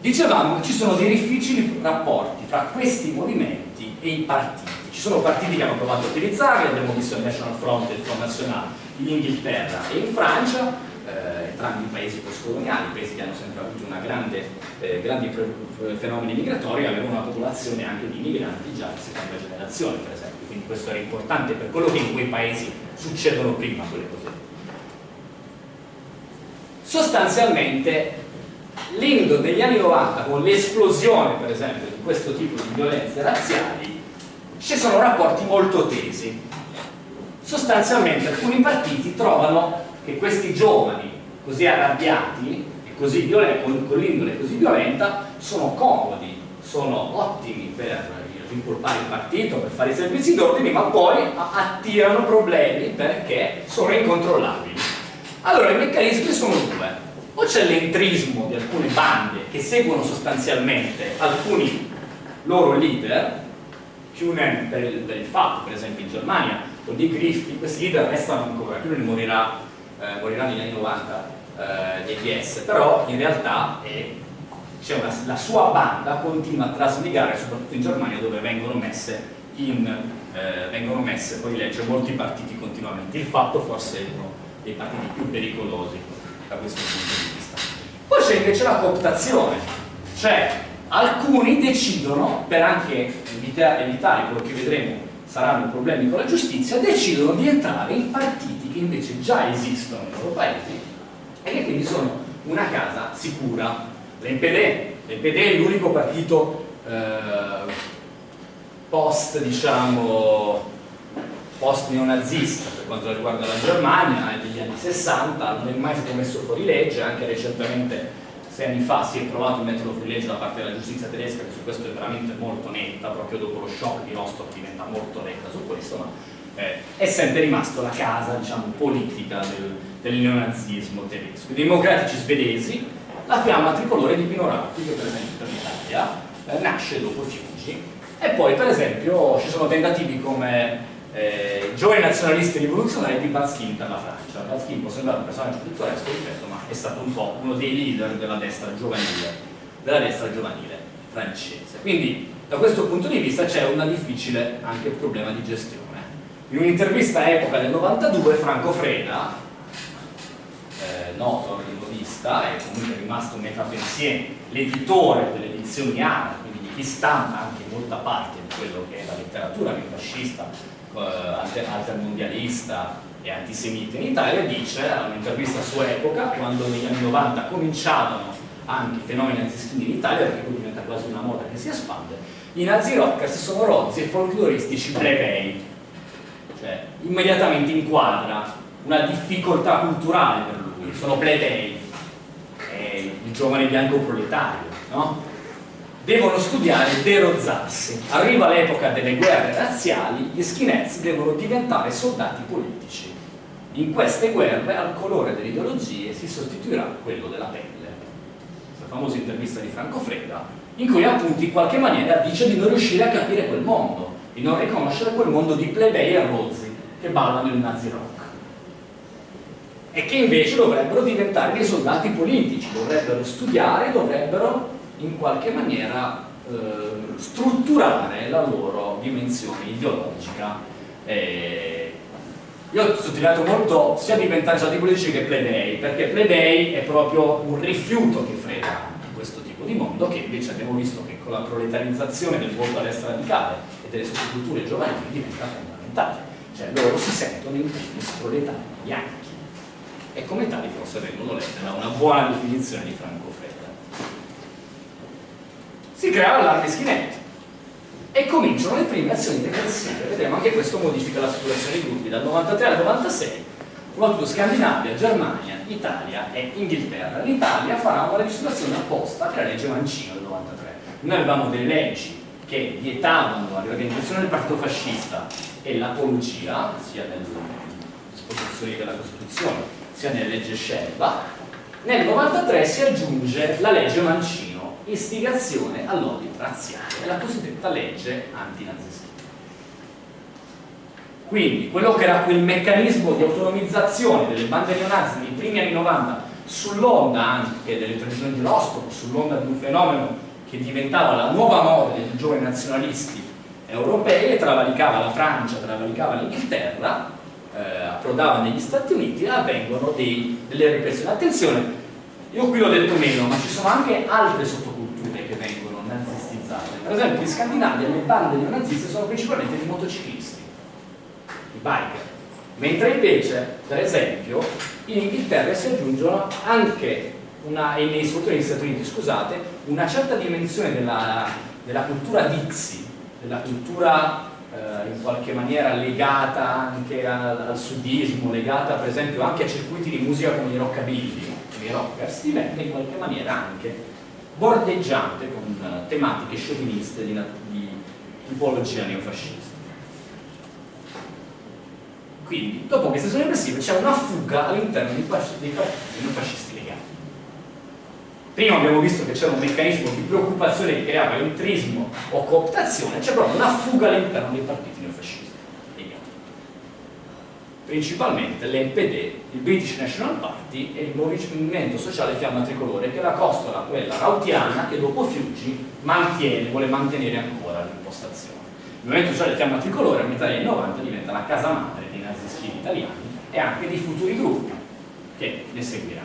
Dicevamo che ci sono dei difficili rapporti tra questi movimenti e i partiti. Ci sono partiti che hanno provato a utilizzarli, abbiamo visto il National Front e il Front National in Inghilterra e in Francia, eh, entrambi i paesi postcoloniali, paesi che hanno sempre avuto grande, eh, grandi fenomeni migratori, avevano una popolazione anche di migranti già di seconda generazione, per esempio. Quindi questo era importante per quello che in quei paesi succedono prima quelle cose. Sostanzialmente l'Indo degli anni 90 con l'esplosione per esempio di questo tipo di violenze razziali ci sono rapporti molto tesi sostanzialmente alcuni partiti trovano che questi giovani così arrabbiati e così violenti, con, l'indole così violenta sono comodi, sono ottimi per rincolpare il partito, per fare i servizi d'ordine, ma poi attirano problemi perché sono incontrollabili. Allora i meccanismi sono due. O c'è l'entrismo di alcune bande che seguono sostanzialmente alcuni loro leader, Kunen per per il fatto, per esempio in Germania, o di Griffith, questi leader restano ancora, Kunen morirà eh, morirà negli anni 90 eh, di ETS, però in realtà una, la sua banda continua a trasmigrare soprattutto in Germania dove vengono messe in, eh, vengono messe fuori legge molti partiti continuamente. Il fatto forse è uno dei partiti più pericolosi da questo punto di vista. Poi c'è invece la cooptazione, cioè alcuni decidono, per anche evitare, evitare quello che vedremo saranno problemi con la giustizia, decidono di entrare in partiti che invece già esistono nei loro paesi e che quindi sono una casa sicura. L'NPD, l'NPD è l'unico partito eh, post, diciamo, post neonazista per quanto riguarda la Germania, degli anni 60, non è mai stato messo fuori legge, anche recentemente sei anni fa si è provato il metodo fuorilegge da parte della giustizia tedesca che su questo è veramente molto netta, proprio dopo lo shock di Rostock diventa molto netta su questo, ma eh, è sempre rimasto la casa diciamo, politica del, del neonazismo tedesco. I democratici svedesi, la fiamma tricolore di Pino Rauti, che per esempio per l'Italia eh, nasce dopo Fiuggi, e poi per esempio ci sono tentativi come eh, giovani nazionalisti rivoluzionari di Batskin per la Francia. Batskin può sembrare un personaggio pittoresco, ripeto, ma è stato un po' uno dei leader della destra giovanile, della destra giovanile francese. Quindi da questo punto di vista c'è un difficile anche problema di gestione. In un'intervista a epoca del 92 Franco Freda, eh, noto rivolista e comunque rimasto un métapensier, l'editore delle edizioni ARA, quindi di chi stampa anche molta parte di quello che è la letteratura fascista eh, altermondialista e antisemita in Italia, dice, a un'intervista a sua epoca, quando negli anni 90 cominciavano anche i fenomeni antisemiti in Italia, perché poi diventa quasi una moda che si espande, i nazi rockers sono rozzi e folcloristici plebei, cioè immediatamente inquadra una difficoltà culturale per lui, sono plebei, è il giovane bianco proletario, no? devono studiare derozzarsi. Arriva l'epoca delle guerre razziali, gli skinheads devono diventare soldati politici. In queste guerre al colore delle ideologie si sostituirà quello della pelle. La famosa intervista di Franco Freda, in cui appunto in qualche maniera dice di non riuscire a capire quel mondo, di non riconoscere quel mondo di plebei e rozzi che ballano il nazi rock e che invece dovrebbero diventare dei soldati politici, dovrebbero studiare, dovrebbero in qualche maniera eh, strutturare la loro dimensione ideologica. Eh, io ho sottolineato molto sia diventare soldati politici che plebei, perché plebei è proprio un rifiuto che frega questo tipo di mondo, che invece abbiamo visto che con la proletarizzazione del voto a radicale e delle sottoculture giovanili diventa fondamentale. Cioè loro si sentono in primis proletari bianchi e come tali forse vengono lette da una buona definizione di Franco Freda. Si crea l'allarme schinetti e cominciano le prime azioni repressive. Vedremo anche questo modifica la situazione dei gruppi dal 93 al 96 soprattutto Scandinavia, Germania, Italia e Inghilterra. L'Italia farà una legislazione apposta che la legge Mancino del 93. Noi avevamo delle leggi che vietavano la riorganizzazione del partito fascista e l'apologia, sia nelle disposizioni della Costituzione sia nella legge Scelba, nel 93 si aggiunge la legge Mancino, istigazione all'odio razziale, la cosiddetta legge antinazista. Quindi quello che era quel meccanismo di autonomizzazione delle bande neonazi nei primi anni 90 sull'onda anche delle tradizioni di Rostov, sull'onda di un fenomeno che diventava la nuova moda dei giovani nazionalisti europei e travalicava la Francia, travalicava l'Inghilterra eh, approdava negli Stati Uniti avvengono dei, delle repressioni. Attenzione, io qui l'ho detto meno, ma ci sono anche altre sottoculture che vengono nazistizzate. Per esempio in Scandinavia le bande neonaziste sono principalmente di motociclisti, i biker. Mentre invece, per esempio, in Inghilterra si aggiungono anche una, e nei, soprattutto negli Stati Uniti, scusate, una certa dimensione della, della cultura Dixie, della cultura eh, in qualche maniera legata anche al, al, sudismo, legata per esempio anche a circuiti di musica come i rockabilly, come i rockers, diventa in qualche maniera anche bordeggiante con uh, tematiche scioviniste di, di tipologia neofascista. Quindi, dopo queste azioni repressive c'è una fuga all'interno dei partiti neofascisti Prima abbiamo visto che c'era un meccanismo di preoccupazione che creava entrismo o cooptazione, c'è proprio una fuga all'interno dei partiti neofascisti. Principalmente l'NPD, il British National Party e il Movimento Sociale Fiamma Tricolore, che è la costola, quella rautiana, che dopo Fiuggi mantiene, vuole mantenere ancora l'impostazione. Il Movimento Sociale Fiamma Tricolore a metà degli anni 90 diventa la casa madre dei nazisti italiani e anche dei futuri gruppi che ne seguiranno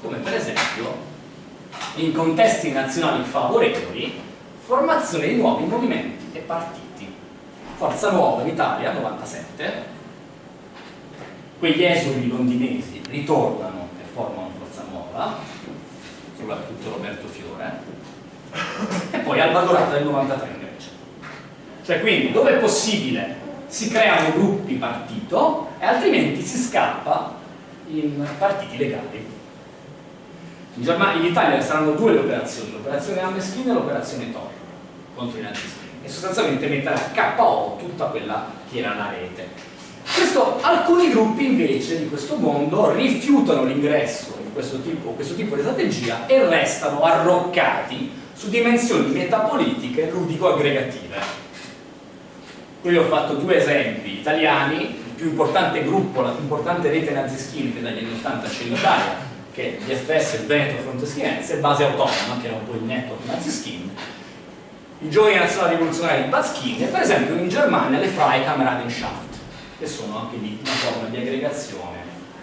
come per esempio in contesti nazionali favorevoli formazione di nuovi movimenti e partiti. Forza Nuova in Italia 97 quegli esuli londinesi ritornano e formano Forza Nuova soprattutto Roberto Fiore. E poi Alba Dorata del 93 invece. Cioè quindi dove è possibile si creano gruppi partito e altrimenti si scappa in partiti legali in, Germania, in Italia saranno due le operazioni, l'operazione Ameschin e l'operazione Tor contro i nazisti e sostanzialmente mettere a KO tutta quella che era la rete. Questo, alcuni gruppi invece di questo mondo rifiutano l'ingresso in questo tipo, questo tipo di strategia e restano arroccati su dimensioni metapolitiche ludico-aggregative. Qui ho fatto due esempi italiani, il più importante gruppo, la più importante rete nazischini che dagli anni 80 c'è in Italia, che DFS, il Veneto Front Schienense, base autonoma, che era un po' il network nazi-skin, i giovani nazionali rivoluzionari di Baschini e per esempio in Germania le Freikameradschaft, che sono anche di una forma di aggregazione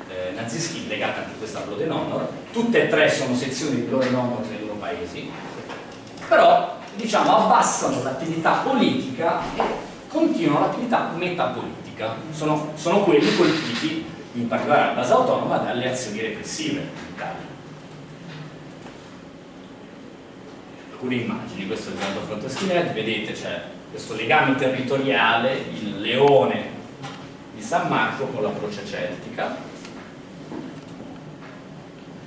eh, nazi-skin legata anche a questa Blood Honor, tutte e tre sono sezioni di Blood Honor nei loro paesi, però diciamo abbassano l'attività politica e continuano l'attività metapolitica, sono, sono quelli colpiti in particolare a base autonoma, dalle azioni repressive Italia. Alcune immagini, questo è il grande fronte skinhead, vedete c'è questo legame territoriale, il leone di San Marco con la croce celtica.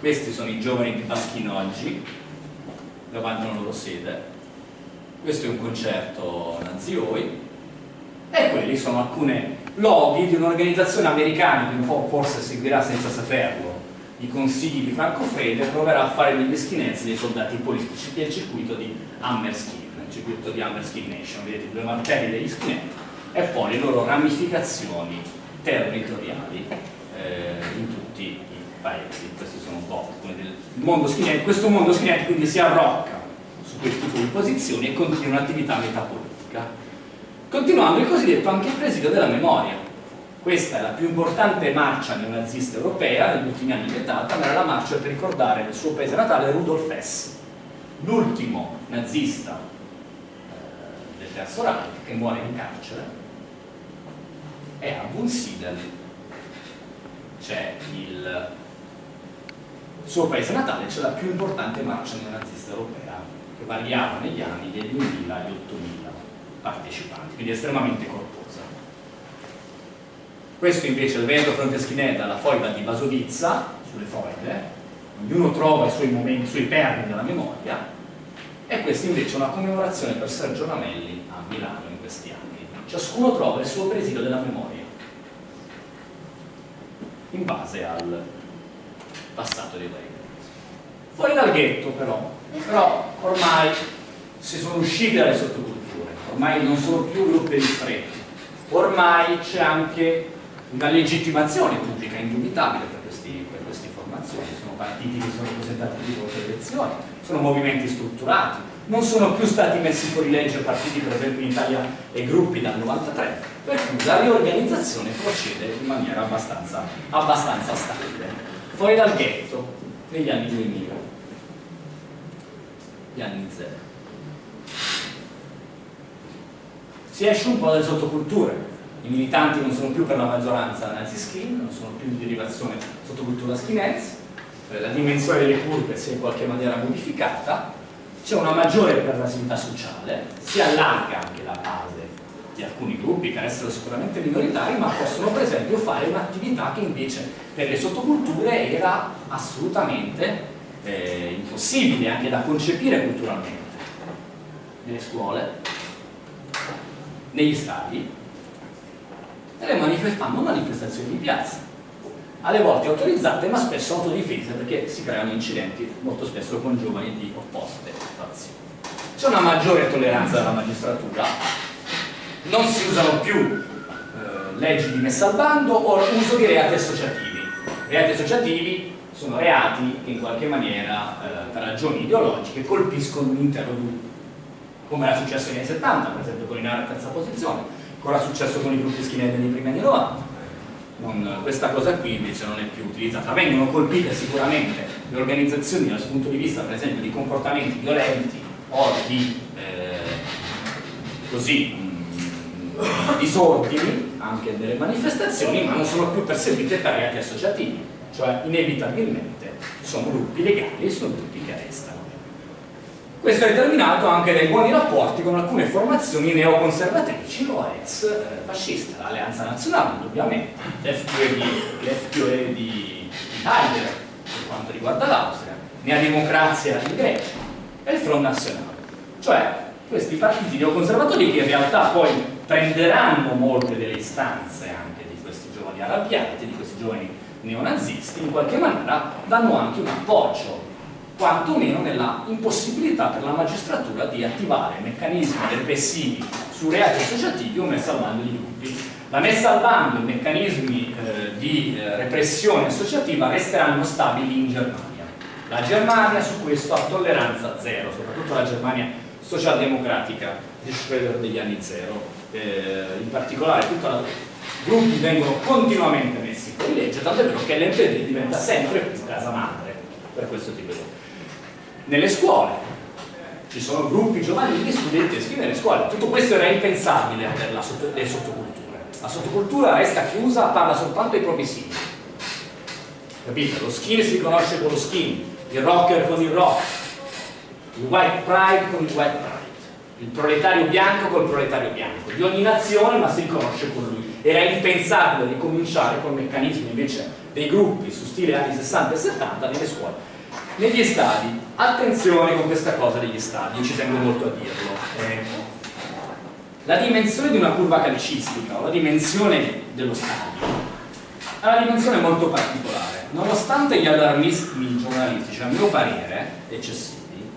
Questi sono i giovani di Baschino oggi, davanti alla loro sede. Questo è un concerto nazioi e quelli sono alcune loghi di un'organizzazione americana che forse seguirà senza saperlo i consigli di Franco Frede proverà a fare degli skinheads dei soldati politici il circuito di Hammerskin il circuito di Hammerskin Nation vedete due martelli degli skinhead e poi le loro ramificazioni territoriali eh, in tutti i paesi. Questi sono un po' come del mondo skinhead questo mondo skinhead quindi si arrocca su quel tipo di posizioni e continua un'attività metapolitica continuando il cosiddetto anche presidio della memoria questa è la più importante marcia neonazista europea negli ultimi anni vietata, ma era la marcia per ricordare il suo paese natale Rudolf Hess, l'ultimo nazista eh, del Terzo Reich che muore in carcere e a Wunsiedel c'è il suo paese natale, c'è la più importante marcia neonazista europea che variava negli anni dei 2000 e 8000 partecipanti, quindi estremamente corposa. Questo invece è il Veneto Fronteschinetta, la foiba di Basovizza, sulle foibe, ognuno trova i suoi momenti, i suoi perni della memoria, e questa invece è una commemorazione per Sergio Ramelli a Milano in questi anni. Ciascuno trova il suo presidio della memoria, in base al passato dei vari Fuori dal ghetto però, però ormai si sono usciti dalle sottoculture, ormai non sono più gruppi ristretti, ormai c'è anche una legittimazione pubblica indubitabile per, questi, per queste formazioni, sono partiti che sono rappresentati di molte elezioni, sono movimenti strutturati, non sono più stati messi fuori legge partiti per esempio in Italia e gruppi dal 93, per cui la riorganizzazione procede in maniera abbastanza, abbastanza stabile. Fuori dal ghetto, negli anni 2000, gli anni zero. Si esce un po' dalle sottoculture, i militanti non sono più per la maggioranza nazi-skin, non sono più di derivazione sottocultura skinheads, la dimensione delle curve si è in qualche maniera modificata, c'è una maggiore pervasività sociale, si allarga anche la base di alcuni gruppi che restano sicuramente minoritari, ma possono per esempio fare un'attività che invece per le sottoculture era assolutamente eh, impossibile anche da concepire culturalmente. Nelle scuole, negli stadi, fanno manifestazioni in piazza. Alle volte autorizzate ma spesso autodifese perché si creano incidenti molto spesso con giovani di opposte fazioni. C'è una maggiore tolleranza della magistratura. Non si usano più eh, leggi di messa al bando o uso di reati associativi. Reati associativi sono reati che in qualche maniera eh, per ragioni ideologiche colpiscono un intero gruppo. Come era successo negli anni 70 per esempio con Inara terza posizione È successo con i gruppi skinhead nei primi anni 90? Non, questa cosa qui invece non è più utilizzata. Vengono colpite sicuramente le organizzazioni dal punto di vista per esempio di comportamenti violenti o di eh, così, mh, mm, disordini anche delle manifestazioni, ma non sono più perseguite per reati associativi, cioè inevitabilmente sono gruppi legali e sono gruppi che restano. Questo è determinato anche dai buoni rapporti con alcune formazioni neoconservatrici o ex eh, fasciste, l'Alleanza Nazionale indubbiamente, l'FQE di, Heidegger per quanto riguarda l'Austria, Nea Democrazia in Grecia e il Front Nazionale. Cioè questi partiti neoconservatori che in realtà poi prenderanno molte delle istanze anche di questi giovani arrabbiati, di questi giovani neonazisti, in qualche maniera danno anche un appoggio quantomeno nella impossibilità per la magistratura di attivare meccanismi repressivi su reati associativi o messa al bando di gruppi. La messa al bando e i meccanismi eh, di eh, repressione associativa resteranno stabili in Germania. La Germania su questo ha tolleranza zero, soprattutto la Germania socialdemocratica di Schröder degli anni zero. Eh, in particolare i gruppi vengono continuamente messi fuori legge, tanto è vero che l'NPD diventa sempre più casa madre per questo tipo di nelle scuole. Ci sono gruppi giovanili studenteschi nelle scuole. Tutto questo era impensabile per la sotto, le sottoculture. La sottocultura resta chiusa, parla soltanto ai propri simili. Capite? lo skin si conosce con lo skin. Il rocker con il rock. Il white pride con il white pride. Il proletario bianco col proletario bianco. Di ogni nazione ma si riconosce con lui. Era impensabile ricominciare con meccanismi invece dei gruppi su stile anni 60 e 70 nelle scuole negli stadi, attenzione con questa cosa degli stadi, io ci tengo molto a dirlo. Eh, la dimensione di una curva calcistica o la dimensione dello stadio è una dimensione molto particolare. Nonostante gli allarmismi giornalistici, a mio parere, eccessivi,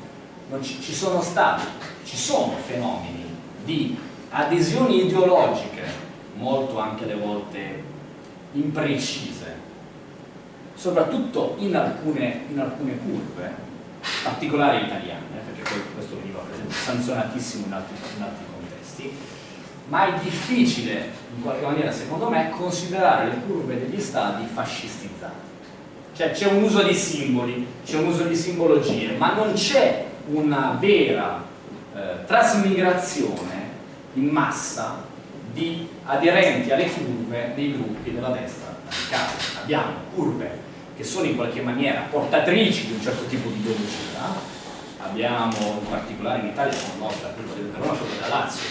ci, ci sono stati, ci sono fenomeni di adesioni ideologiche, molto anche alle volte imprecise, soprattutto in alcune, in alcune curve, particolari italiane, perché poi questo veniva per esempio sanzionatissimo in altri, in altri contesti, ma è difficile in qualche maniera secondo me considerare le curve degli stati fascistizzate. Cioè c'è un uso di simboli c'è un uso di simbologie ma non c'è una vera eh, trasmigrazione in massa di aderenti alle curve dei gruppi della destra radicale. Abbiamo curve che sono in qualche maniera portatrici di un certo tipo di ideologia abbiamo in particolare in Italia la nostra curva del Verona, quella della Lazio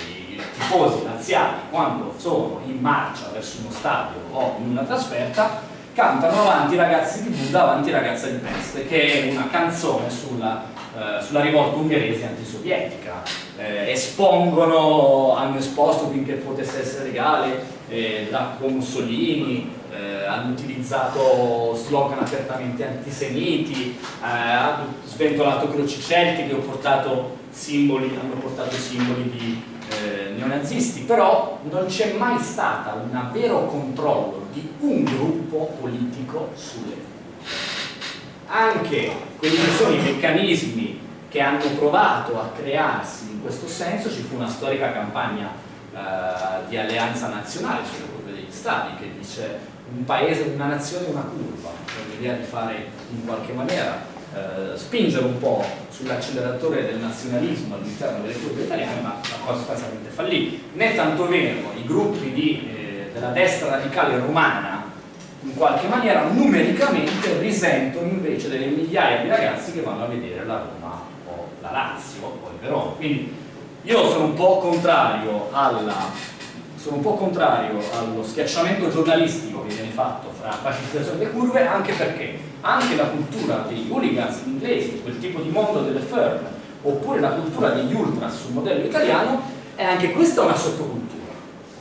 tifosi laziali quando sono in marcia verso uno stadio o in una trasferta cantano avanti ragazzi di Buddha, avanti ragazza di peste che è una canzone sulla, eh, sulla rivolta ungherese antisovietica. Eh, espongono, hanno esposto finché potesse essere legale eh, con Mussolini eh, hanno utilizzato slogan apertamente antisemiti eh, hanno sventolato croci celtiche, portato simboli, hanno portato simboli di eh, neonazisti, però non c'è mai stato un vero controllo di un gruppo politico sulle anche quelli che sono i meccanismi che hanno provato a crearsi in questo senso, ci fu una storica campagna eh, di alleanza nazionale sulle curve degli stati che dice un paese, una nazione, una curva, cioè l'idea di fare in qualche maniera eh, spingere un po' sull'acceleratore del nazionalismo all'interno delle curve italiane, ma la cosa sostanzialmente fallì. Né tanto vero i gruppi di, eh, della destra radicale romana in qualche maniera numericamente risentono invece delle migliaia di ragazzi che vanno a vedere la Roma o la Lazio o il Verona. Quindi io sono un po' contrario alla sono un po' contrario allo schiacciamento giornalistico che viene fatto fra facilitazione e curve anche perché anche la cultura dei hooligans inglesi, quel tipo di mondo delle firm oppure la cultura degli ultras sul modello italiano è anche questa una sottocultura.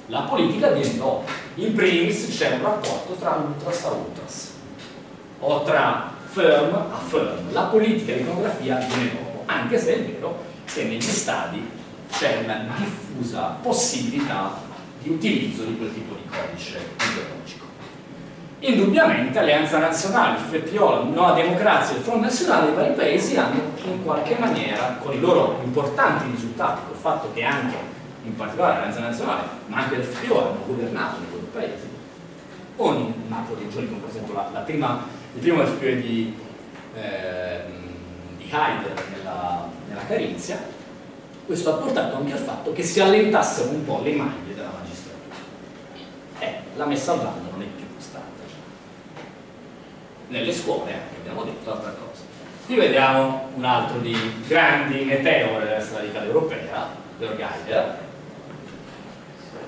La politica viene dopo. In primis c'è un rapporto tra ultras a ultras o tra firm a firm. La politica e l'iconografia viene dopo anche se è vero che negli stadi c'è una diffusa possibilità di utilizzo di quel tipo di codice ideologico. Indubbiamente Alleanza Nazionale, il FPO, la Nuova Democrazia e il Front Nazionale, i vari paesi hanno in qualche maniera, con i loro importanti risultati, col fatto che anche, in particolare l'Alleanza Nazionale, ma anche il FPO hanno governato nei loro paesi, o in altre regioni, come per esempio la, la prima, il primo FPO di, eh, di Haider nella, nella Carinzia, questo ha portato anche al fatto che si allentassero un po' le maglie la messa al bando non è più stata. Nelle scuole, anche abbiamo detto altra cosa. Qui vediamo un altro di grandi meteore della radicale europea, Georg Geiger,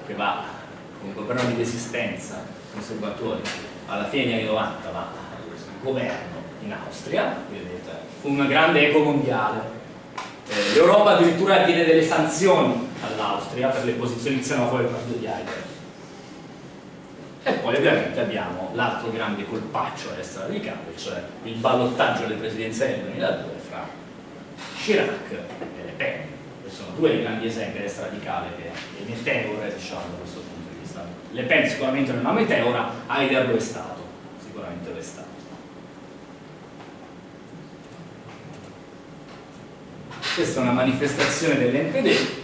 che va con un governo di resistenza conservatori alla fine degli anni 90 va al governo in Austria, vedete, una grande eco mondiale. Eh, L'Europa addirittura diede delle sanzioni all'Austria per le posizioni xenofobe del partito di Heidegger e poi ovviamente abbiamo l'altro grande colpaccio a destra radicale, cioè il ballottaggio delle presidenziali del 2002 fra Chirac e Le Pen, che sono due grandi esempi a destra radicale che è meteore diciamo da questo punto di vista. Le Pen sicuramente non è una meteora, Haider lo è stato, sicuramente lo è stato. Questa è una manifestazione dell'NPD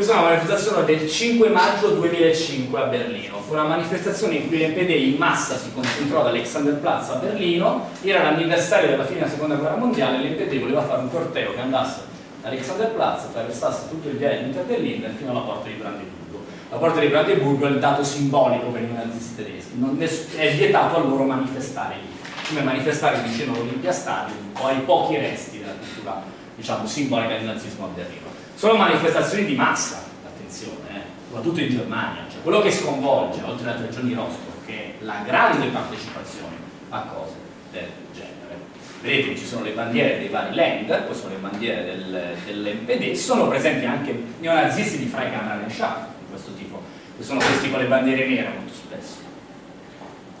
questa è una manifestazione del 5 maggio 2005 a Berlino. Fu una manifestazione in cui l'NPD in massa si concentrò ad Alexanderplatz a Berlino, era l'anniversario della fine della seconda guerra mondiale e l'NPD voleva fare un corteo che andasse da Alexanderplatz, attraversasse tutto il viale di Interberlin fino alla porta di Brandeburgo. La porta di Brandeburgo è il dato simbolico per i nazisti tedeschi, è vietato a loro manifestare lì, come manifestare vicino all'Olimpia Stadium o ai pochi resti della cultura diciamo, simbolica del nazismo a Berlino sono manifestazioni di massa, attenzione, eh, soprattutto in Germania, cioè quello che sconvolge, oltre alle tre giorni rostro, che è la grande partecipazione a cose del genere. vedete ci sono le bandiere dei vari Länder, poi sono le bandiere del, dell'MPD, sono presenti anche neonazisti di Freikammer Schaff di questo tipo, che sono questi con le bandiere nere molto spesso,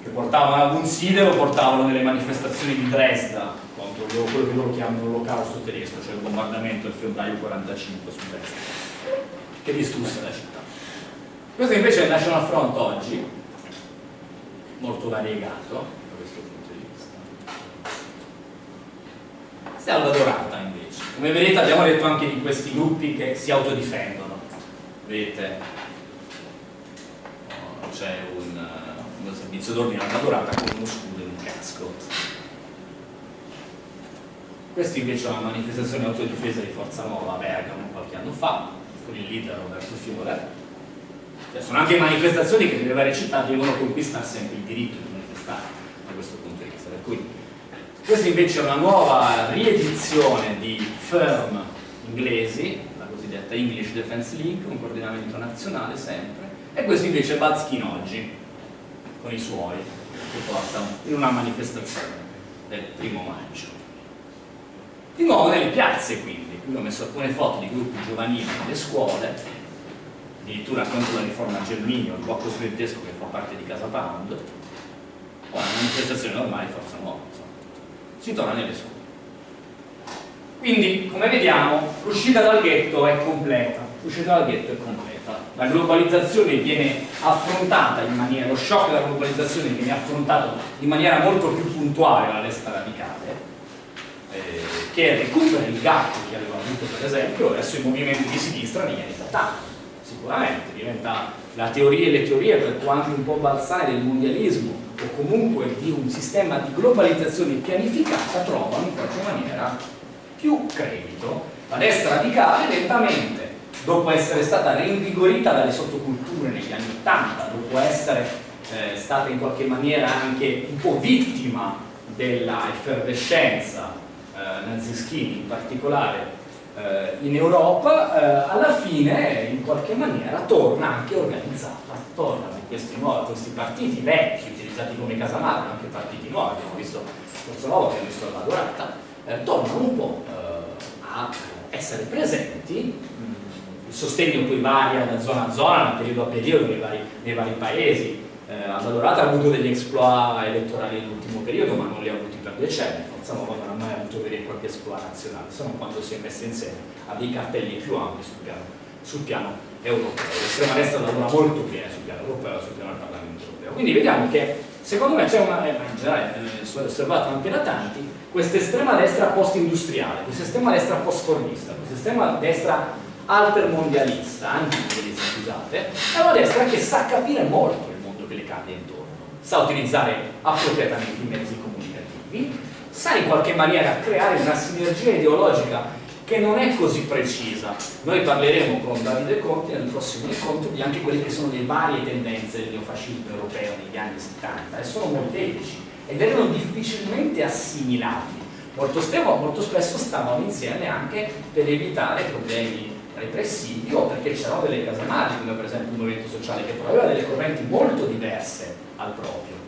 che portavano ad un sidero, portavano nelle manifestazioni di Dresda quello che loro chiamano l'olocausto tedesco, cioè il bombardamento del febbraio 45 su Dresda, che distrusse la città. Questo invece è il National Front oggi, molto variegato, Salvadorata invece. Come vedete abbiamo detto anche di questi gruppi che si autodifendono. Vedete? C'è un, un servizio d'ordine Salvadorata con uno scudo e un casco. Questa invece è una manifestazione autodifesa di Forza Nuova a Bergamo qualche anno fa, con il leader Roberto Fiore. Cioè, sono anche manifestazioni che nelle varie città devono conquistare sempre il diritto di manifestare da questo punto di vista. Per cui questa invece è una nuova riedizione di firm inglesi, la cosiddetta English Defense League, un coordinamento nazionale sempre, e questo invece è Bazkin oggi, con i suoi, che portano in una manifestazione del primo maggio. Di nuovo nelle piazze quindi, qui ho messo alcune foto di gruppi giovanili nelle scuole, addirittura contro la riforma Germinio, il blocco studentesco che fa parte di Casa Pound, o una manifestazione normale Forza Nuova si torna nelle scuole. Quindi, come vediamo, l'uscita dal ghetto è completa, l'uscita dal ghetto è completa. La globalizzazione viene affrontata in maniera, lo shock della globalizzazione viene affrontato in maniera molto più puntuale dalla destra radicale, eh, che recupera il gap che aveva avuto per esempio verso i movimenti di sinistra negli anni 70, sicuramente, diventa la teoria e le teorie, per quanto un po' balzane del mondialismo, o comunque di un sistema di globalizzazione pianificata trovano in qualche maniera più credito. La destra radicale lentamente, dopo essere stata reinvigorita dalle sottoculture negli anni 80, dopo essere eh, stata in qualche maniera anche un po' vittima della effervescenza eh, nazischini in particolare eh, in Europa, eh, alla fine in qualche maniera torna anche organizzata, tornano questi, nuovi, questi partiti vecchi utilizzati come casamare, anche partiti nuovi, abbiamo visto Forza Nuova, abbiamo visto la Dorata, tornano un po' a essere presenti, mm, il sostegno poi varia da zona a zona, da periodo a periodo nei vari, nei vari paesi, eh, Adalorata ha avuto degli exploit elettorali nell'ultimo periodo ma non li ha avuti per decenni, Forza Nuova non ha mai avuto e propri exploit nazionali, se non quando si è messa insieme ha dei cartelli più ampi sul piano, sul piano europeo. L'estrema destra lavora molto bene sul piano europeo sul piano del Parlamento europeo. Quindi vediamo che secondo me c'è una, eh, in generale è osservato anche da tanti, questa estrema destra post-industriale, questa estrema destra post-formista, questa estrema destra altermondialista, antimondialista scusate, è una destra che sa capire molto il mondo che le cade intorno, sa utilizzare appropriatamente i mezzi comunicativi, sa in qualche maniera creare una sinergia ideologica che non è così precisa. Noi parleremo con Davide Conti nel prossimo incontro di anche quelle che sono le varie tendenze del neofascismo europeo negli anni 70 e sono molteplici ed erano difficilmente assimilabili. Molto, molto spesso stavano insieme anche per evitare problemi repressivi o perché c'erano delle casamate, come per esempio un movimento sociale che aveva delle correnti molto diverse al proprio.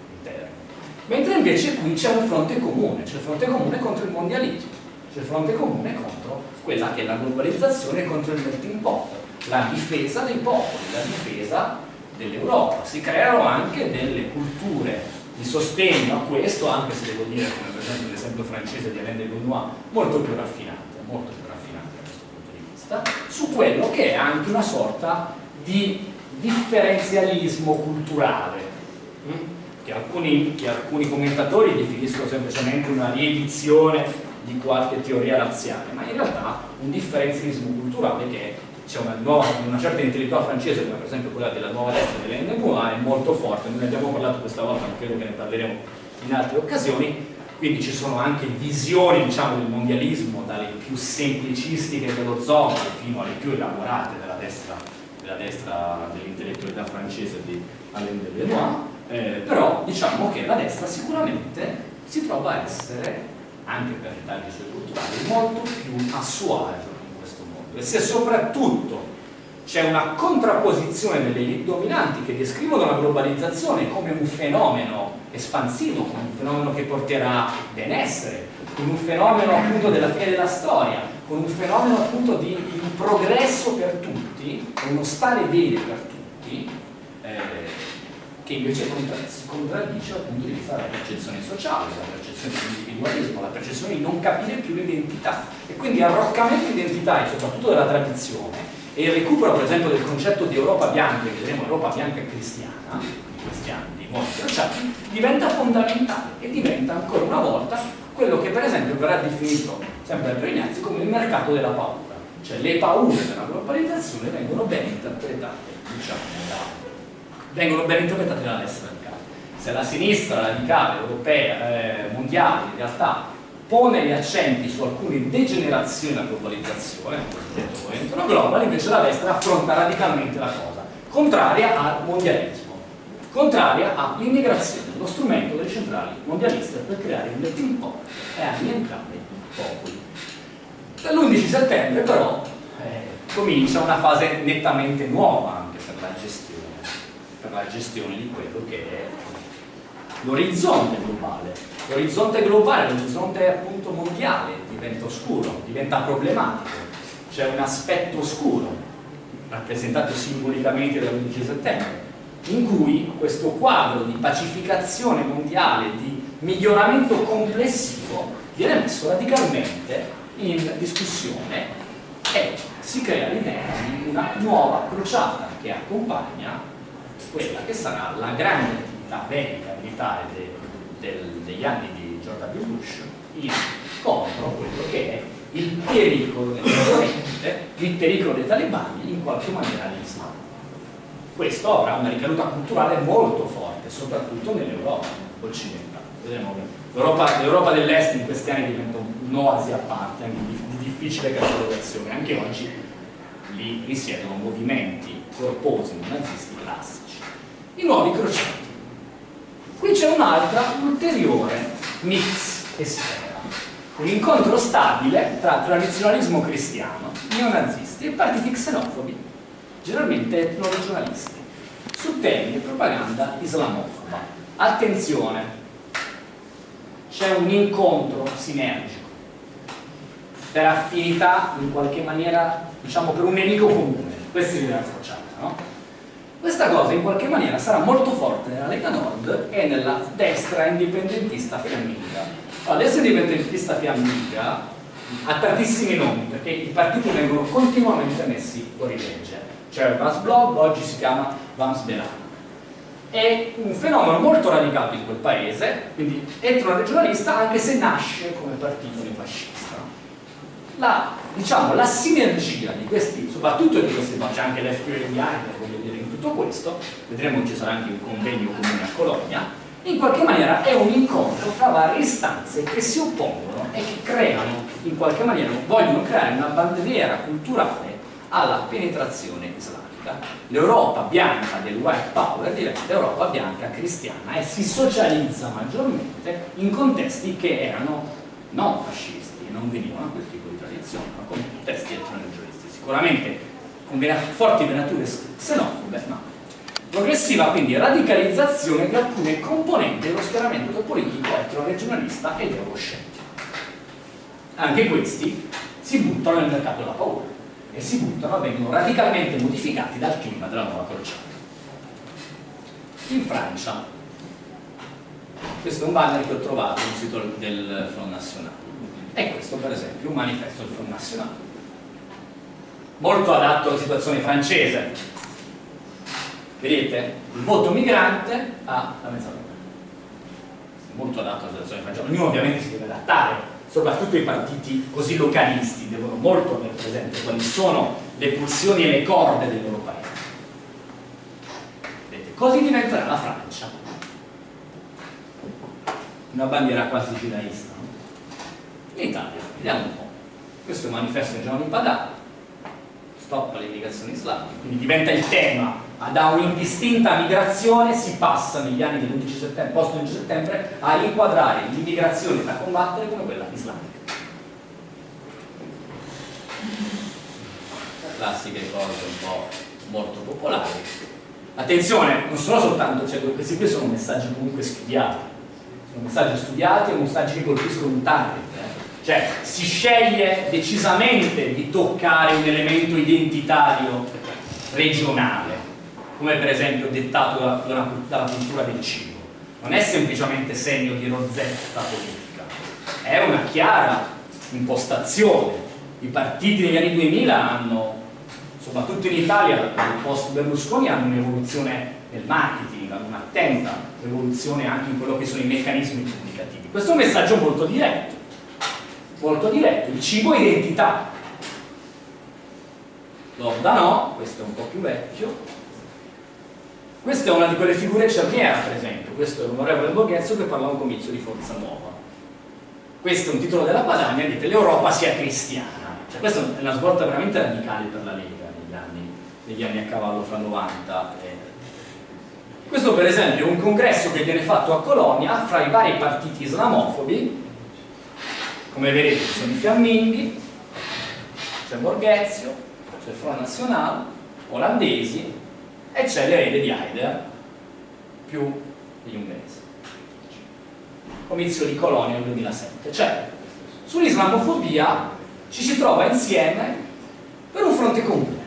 Mentre invece qui c'è un fronte comune, c'è il fronte comune contro il mondialismo, c'è il fronte comune contro quella che è la globalizzazione contro il melting pot, la difesa dei popoli, la difesa dell'Europa. Si creano anche delle culture di sostegno a questo, anche se devo dire, come per esempio l'esempio francese di Alain de Benoit, molto più raffinate, molto più raffinate da questo punto di vista, su quello che è anche una sorta di differenzialismo culturale, hm? Che alcuni, che alcuni commentatori definiscono semplicemente una riedizione di qualche teoria razziale, ma in realtà un differenzialismo culturale che c'è una, una certa intellettuale francese, come per esempio quella della nuova destra dell'Ennemois, è molto forte, noi ne abbiamo parlato questa volta, ma credo che ne parleremo in altre occasioni, quindi ci sono anche visioni diciamo, del mondialismo, dalle più semplicistiche dello Zombie fino alle più elaborate della destra, della dell'intellettualità francese di Alain de Benoit, eh, però diciamo che la destra sicuramente si trova a essere anche per i suoi culturali, molto più a suo agio in questo mondo. E se soprattutto c'è una contrapposizione delle elite dominanti che descrivono la globalizzazione come un fenomeno espansivo, come un fenomeno che porterà benessere, con un fenomeno appunto della fine della storia, con un fenomeno appunto di, un progresso per tutti, uno stare bene per tutti, che invece si contraddice dal punto di vista della percezione sociale, della percezione dell'individualismo, la percezione di non capire più l'identità. E quindi arroccamento identitario, soprattutto della tradizione e il recupero per esempio del concetto di Europa bianca, che vedremo Europa bianca cristiana, cristiani, di nuovi crociati, diventa fondamentale e diventa ancora una volta quello che per esempio verrà definito sempre da Brignazzi come il mercato della paura, cioè le paure della globalizzazione vengono ben interpretate, diciamo, da vengono ben interpretate dalla destra radicale. Se la sinistra radicale europea, eh, mondiale, in realtà pone gli accenti su alcune degenerazioni della globalizzazione, il cosiddetto movimento no global, invece la destra affronta radicalmente la cosa, contraria al mondialismo, contraria all'immigrazione, lo strumento delle centrali mondialiste per creare un melting pot e annientare i popoli. Dall'11 settembre però eh, comincia una fase nettamente nuova anche per la gestione la gestione di quello che è l'orizzonte globale. L'orizzonte globale, l'orizzonte appunto mondiale diventa oscuro, diventa problematico, c'è un aspetto oscuro rappresentato simbolicamente dall'11 settembre in cui questo quadro di pacificazione mondiale, di miglioramento complessivo viene messo radicalmente in discussione e si crea l'idea di una nuova crociata che accompagna quella che sarà la grande attività bellica militare de, de, degli anni di George W. Bush in, contro quello che è il pericolo del Oriente, il pericolo dei talebani in qualche maniera all'Islam. Questo avrà una ricaduta culturale molto forte, soprattutto nell'Europa occidentale. L'Europa dell'Est in questi anni diventa un'oasi a parte, anche di, di difficile catalogazione. Anche oggi lì risiedono movimenti corposi nazisti classici i nuovi crociati. Qui c'è un'altra ulteriore mix esterna, un incontro stabile tra tradizionalismo cristiano, neonazisti e partiti xenofobi, generalmente etno-regionalisti, su temi e propaganda islamofoba. Attenzione, c'è un incontro sinergico per affinità in qualche maniera, diciamo per un nemico comune, questa è l'idea crociata, no? Questa cosa in qualche maniera sarà molto forte nella Lega Nord e nella destra indipendentista fiamminga. La destra indipendentista fiamminga ha tantissimi nomi perché i partiti vengono continuamente messi fuori legge. Cioè Vans Blog oggi si chiama Vans Belan. È un fenomeno molto radicato in quel paese, quindi etno-regionalista anche se nasce come partito fascista. La, diciamo, la sinergia di questi, soprattutto di questi, c'è anche l'FPI, tutto questo, vedremo ci sarà anche un convegno comune a Cologna, in qualche maniera è un incontro tra varie istanze che si oppongono e che creano, in qualche maniera, vogliono creare una bandiera culturale alla penetrazione islamica. L'Europa bianca del white power diventa Europa bianca cristiana e si socializza maggiormente in contesti che erano non fascisti e non venivano a quel tipo di tradizione, ma contesti etnoregionisti. Sicuramente con forti venature xenofobe, ma progressiva quindi radicalizzazione di alcune componenti dello schieramento politico etro-regionalista ed euroscettico. Anche questi si buttano nel mercato della paura e si buttano, vengono radicalmente modificati dal clima della nuova crociata. In Francia, questo è un banner che ho trovato sul sito del Front National, e questo per esempio un manifesto del Front National molto adatto alla situazione francese. Vedete? Il voto migrante ha la mezz'ora. Molto adatto alla situazione francese. Ognuno ovviamente si deve adattare, soprattutto i partiti così localisti devono molto avere presente quali sono le pulsioni e le corde del loro paese. Vedete? Così diventerà la Francia. Una bandiera quasi gidaista. L'Italia, vediamo un po'. Questo è un manifesto di Giovanni Padà, stop all'immigrazione islamica, quindi diventa il tema, da un'indistinta migrazione si passa negli anni dell'11 settembre, post 11 settembre a inquadrare l'immigrazione da combattere come quella islamica. Classiche cose un po' molto popolari. Attenzione, non sono soltanto, cioè, questi qui sono messaggi comunque studiati, sono messaggi studiati e messaggi che colpiscono un eh Cioè si sceglie decisamente di toccare un elemento identitario regionale, come per esempio dettato dalla, dalla cultura del cibo. Non è semplicemente segno di rozzetta politica, è una chiara impostazione. I partiti degli anni 2000 hanno, soprattutto in Italia, nel post Berlusconi, hanno un'evoluzione nel marketing, hanno un'attenta evoluzione anche in quello che sono i meccanismi comunicativi. Questo è un messaggio molto diretto, molto diretto, il cibo identità. Lorda no, questo è un po' più vecchio. Questa è una di quelle figure cerniera, per esempio, questo è l'onorevole Borghezzo che parla a un comizio di Forza Nuova. Questo è un titolo della Padania, dite l'Europa sia cristiana. Cioè, questa è una svolta veramente radicale per la Lega negli anni, negli anni a cavallo fra 90 e questo per esempio è un congresso che viene fatto a Colonia fra i vari partiti islamofobi, come vedete ci sono i fiamminghi, c'è Borghezio, c'è il Front National, olandesi e c'è l'erede di Haider più gli ungheresi. Comizio di Colonia nel 2007. Cioè, sull'islamofobia ci si trova insieme per un fronte comune.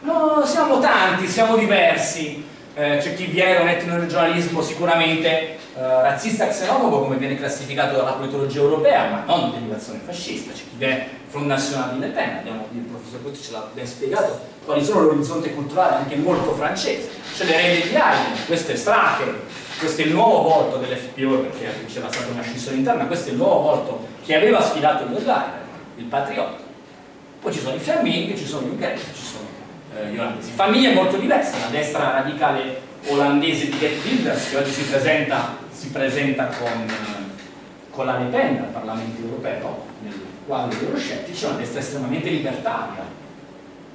No, siamo tanti, siamo diversi, eh, c'è chi viene un etnoregionalismo sicuramente razzista e xenofobo come viene classificato dalla politologia europea, ma non di derivazione fascista, c'è chi viene Front National di Le Pen, abbiamo, il professor Cotti ce l'ha ben spiegato quali sono l'orizzonte culturale anche molto francese, c'è l'erede di Haydn, questo è Strache, questo è il nuovo volto dell'FPO perché c'era stata una scissione interna, questo è il nuovo volto che aveva sfidato il Leiden, il patriota. Poi ci sono i fiamminghi, ci sono gli ungheresi, ci sono eh, gli olandesi. Famiglie molto diverse, la destra radicale olandese di Get Wilders che oggi si presenta, presenta con, con, la Le Pen al Parlamento europeo, nel quadro degli euroscettici, una destra estremamente libertaria.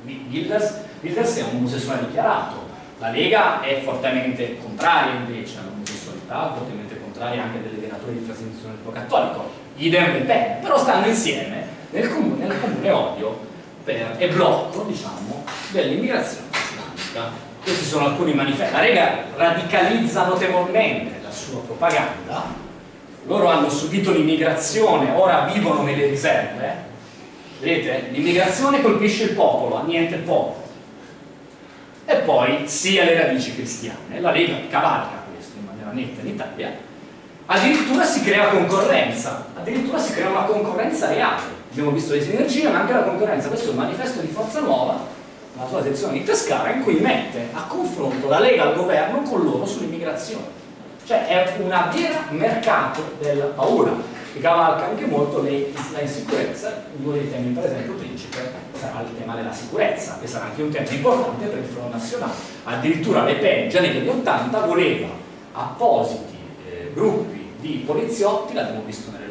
Wilders, Wilders è un omosessuale dichiarato, la Lega è fortemente contraria invece all'omosessualità, fortemente contraria anche delle venature di trasmissione del cattolico, idem Le Pen, però stanno insieme nel comune, nel comune odio per, e blocco diciamo, dell'immigrazione islamica. Questi sono alcuni manifesti. La Lega radicalizza notevolmente sua propaganda, loro hanno subito l'immigrazione, ora vivono nelle riserve. Vedete? L'immigrazione colpisce il popolo, niente popolo. E poi sia le radici cristiane. La Lega cavalca questo in maniera netta in Italia. Addirittura si crea concorrenza, addirittura si crea una concorrenza reale abbiamo visto le sinergie ma anche la concorrenza questo è il manifesto di Forza Nuova la sua sezione di Pescara in cui mette a confronto la Lega al governo con loro sull'immigrazione cioè è un vero mercato della paura che cavalca anche molto la insicurezza uno dei temi per esempio principe sarà il tema della sicurezza che sarà anche un tema importante per il Front Nazionale addirittura Le Pen già negli anni 80 voleva appositi eh, gruppi di poliziotti l'abbiamo visto nelle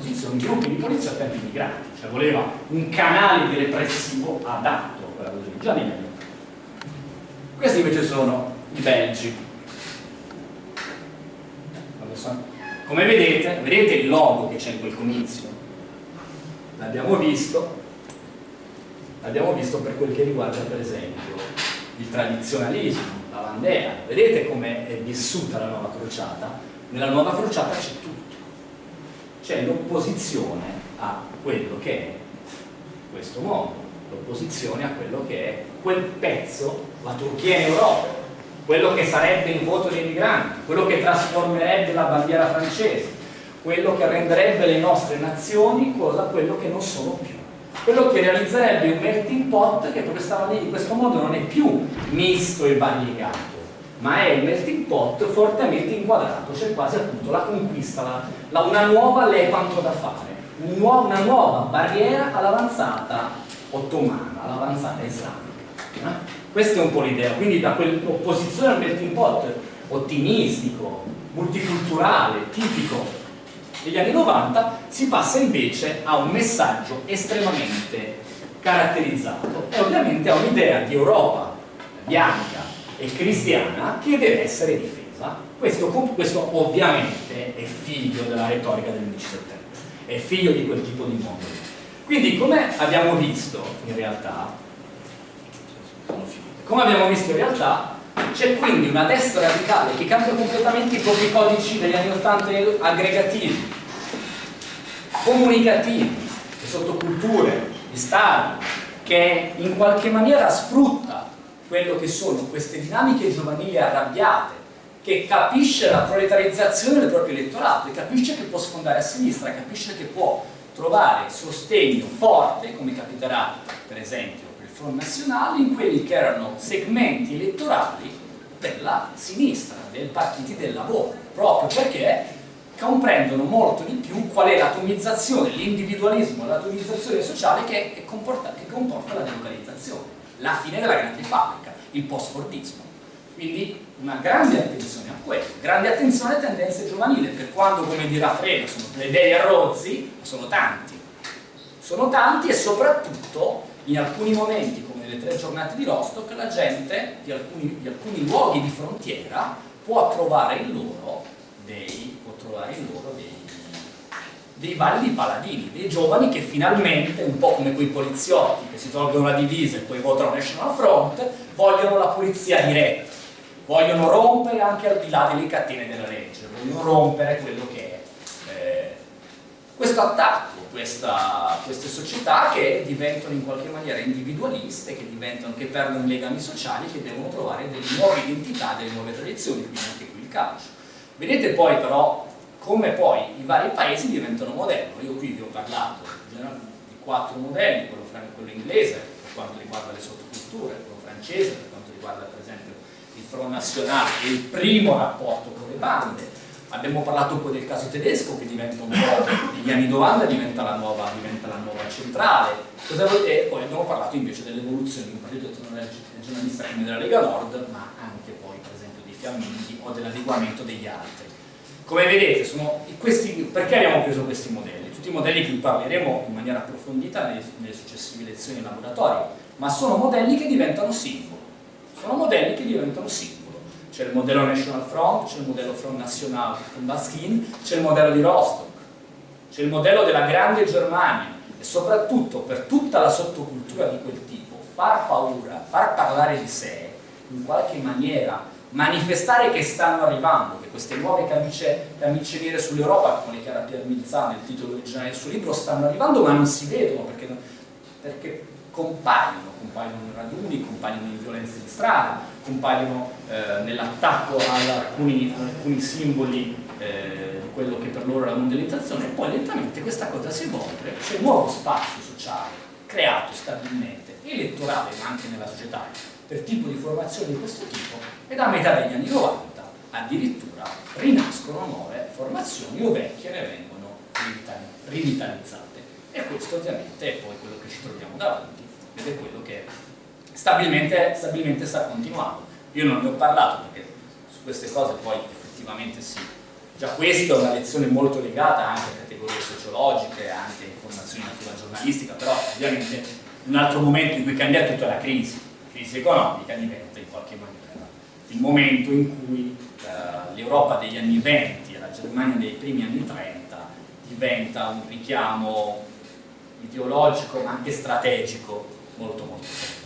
posizioni, gruppi di polizia per gli immigrati, cioè voleva un canale di repressivo adatto già negli anni Questi invece sono i belgi. Come vedete, vedete il logo che c'è in quel comizio? L'abbiamo visto, l'abbiamo visto per quel che riguarda per esempio il tradizionalismo, la bandera. Vedete come è vissuta la nuova crociata? Nella nuova crociata c'è tutto c'è l'opposizione a quello che è questo mondo, l'opposizione a quello che è quel pezzo, la Turchia in Europa, quello che sarebbe il voto dei migranti, quello che trasformerebbe la bandiera francese, quello che renderebbe le nostre nazioni cosa quello che non sono più quello che realizzerebbe un melting pot che in questo modo non è più misto e variegato ma è il melting pot fortemente inquadrato, c'è quasi appunto la conquista, la, la, una nuova lepanto da fare, un nuovo, una nuova barriera all'avanzata ottomana, all'avanzata islamica. Eh? Questa è un po' l'idea, quindi da quell'opposizione al melting pot ottimistico, multiculturale, tipico degli anni 90, si passa invece a un messaggio estremamente caratterizzato e ovviamente a un'idea di Europa bianca, e cristiana che deve essere difesa. Questo, questo ovviamente è figlio della retorica dell'11 settembre, è figlio di quel tipo di mondo. Quindi come abbiamo visto in realtà, come abbiamo visto in realtà, c'è quindi una destra radicale che cambia completamente i propri codici degli anni 80 aggregativi comunicativi, di sottoculture, di stadi, che in qualche maniera sfrutta quello che sono queste dinamiche giovanili arrabbiate, che capisce la proletarizzazione del proprio elettorato e capisce che può sfondare a sinistra, capisce che può trovare sostegno forte, come capiterà per esempio Front Nazionale, in quelli che erano segmenti elettorali della sinistra, dei partiti del lavoro, proprio perché comprendono molto di più qual è l'atomizzazione, l'individualismo, l'atomizzazione sociale che comporta, che comporta la delocalizzazione, la fine della grande fabbrica, il post-fordismo. Quindi una grande attenzione a quello, grande attenzione alle tendenze giovanili, per quando, come dirà Freno, sono plebei a rozzi, sono tanti. Sono tanti e soprattutto in alcuni momenti, come nelle tre giornate di Rostock, la gente di alcuni, di alcuni luoghi di frontiera può trovare in loro dei, in loro dei, dei validi paladini, dei giovani che finalmente, un po' come quei poliziotti che si tolgono la divisa e poi votano National Front, vogliono la pulizia diretta, vogliono rompere anche al di là delle catene della legge, vogliono rompere quello che è eh, questo attacco, questa, queste società che diventano in qualche maniera individualiste, che, che perdono i legami sociali, che devono trovare delle nuove identità, delle nuove tradizioni, quindi anche qui il calcio. Vedete poi però come poi i vari paesi diventano modello. Io qui vi ho parlato di quattro modelli, quello, quello inglese per quanto riguarda le sottoculture, quello francese per quanto riguarda per esempio il Front National e il primo rapporto con le bande. Abbiamo parlato poi del caso tedesco che diventa un po' negli anni 90 diventa la nuova, diventa la nuova centrale. E poi abbiamo parlato invece dell'evoluzione di un partito regionalista come della Lega Nord, ma anche poi per esempio dei fiamminghi o dell'adeguamento degli altri. Come vedete, questi, perché abbiamo preso questi modelli? Tutti i modelli di cui parleremo in maniera approfondita nelle, nelle successive lezioni in laboratorio, ma sono modelli che diventano simbolo. Sono modelli che diventano simbolo. C'è il modello National Front, c'è il modello Front National con Baskin, c'è il modello di Rostock, c'è il modello della grande Germania e soprattutto per tutta la sottocultura di quel tipo, far paura, far parlare di sé, in qualche maniera manifestare che stanno arrivando, che queste nuove camicie, camicie nere sull'Europa, come le chiara Pier Milzà nel titolo originale del suo libro, stanno arrivando ma non si vedono perché, perché compaiono, compaiono in raduni, compaiono in violenze di strada, compaiono eh, nell'attacco ad alcuni, alcuni simboli eh, di quello che per loro è la mondializzazione e poi lentamente questa cosa si evolve, c'è un nuovo spazio sociale creato stabilmente, elettorale ma anche nella società, per tipo di formazione di questo tipo e da metà degli anni 90 addirittura rinascono nuove formazioni o vecchie ne vengono rivitalizzate. E questo ovviamente è poi quello che ci troviamo davanti ed è quello che stabilmente, stabilmente sta continuando. Io non ne ho parlato perché su queste cose poi effettivamente sì. Già questa è una lezione molto legata anche a categorie sociologiche anche a informazioni di natura giornalistica però ovviamente un altro momento in cui cambia tutto è la crisi. Crisi economica diventa in qualche maniera il momento in cui eh, l'Europa degli anni 20 e la Germania dei primi anni 30 diventa un richiamo ideologico ma anche strategico molto molto forte.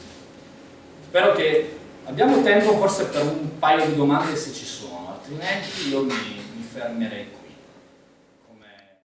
Spero che abbiamo tempo forse per un paio di domande se ci sono, altrimenti io mi, mi fermerei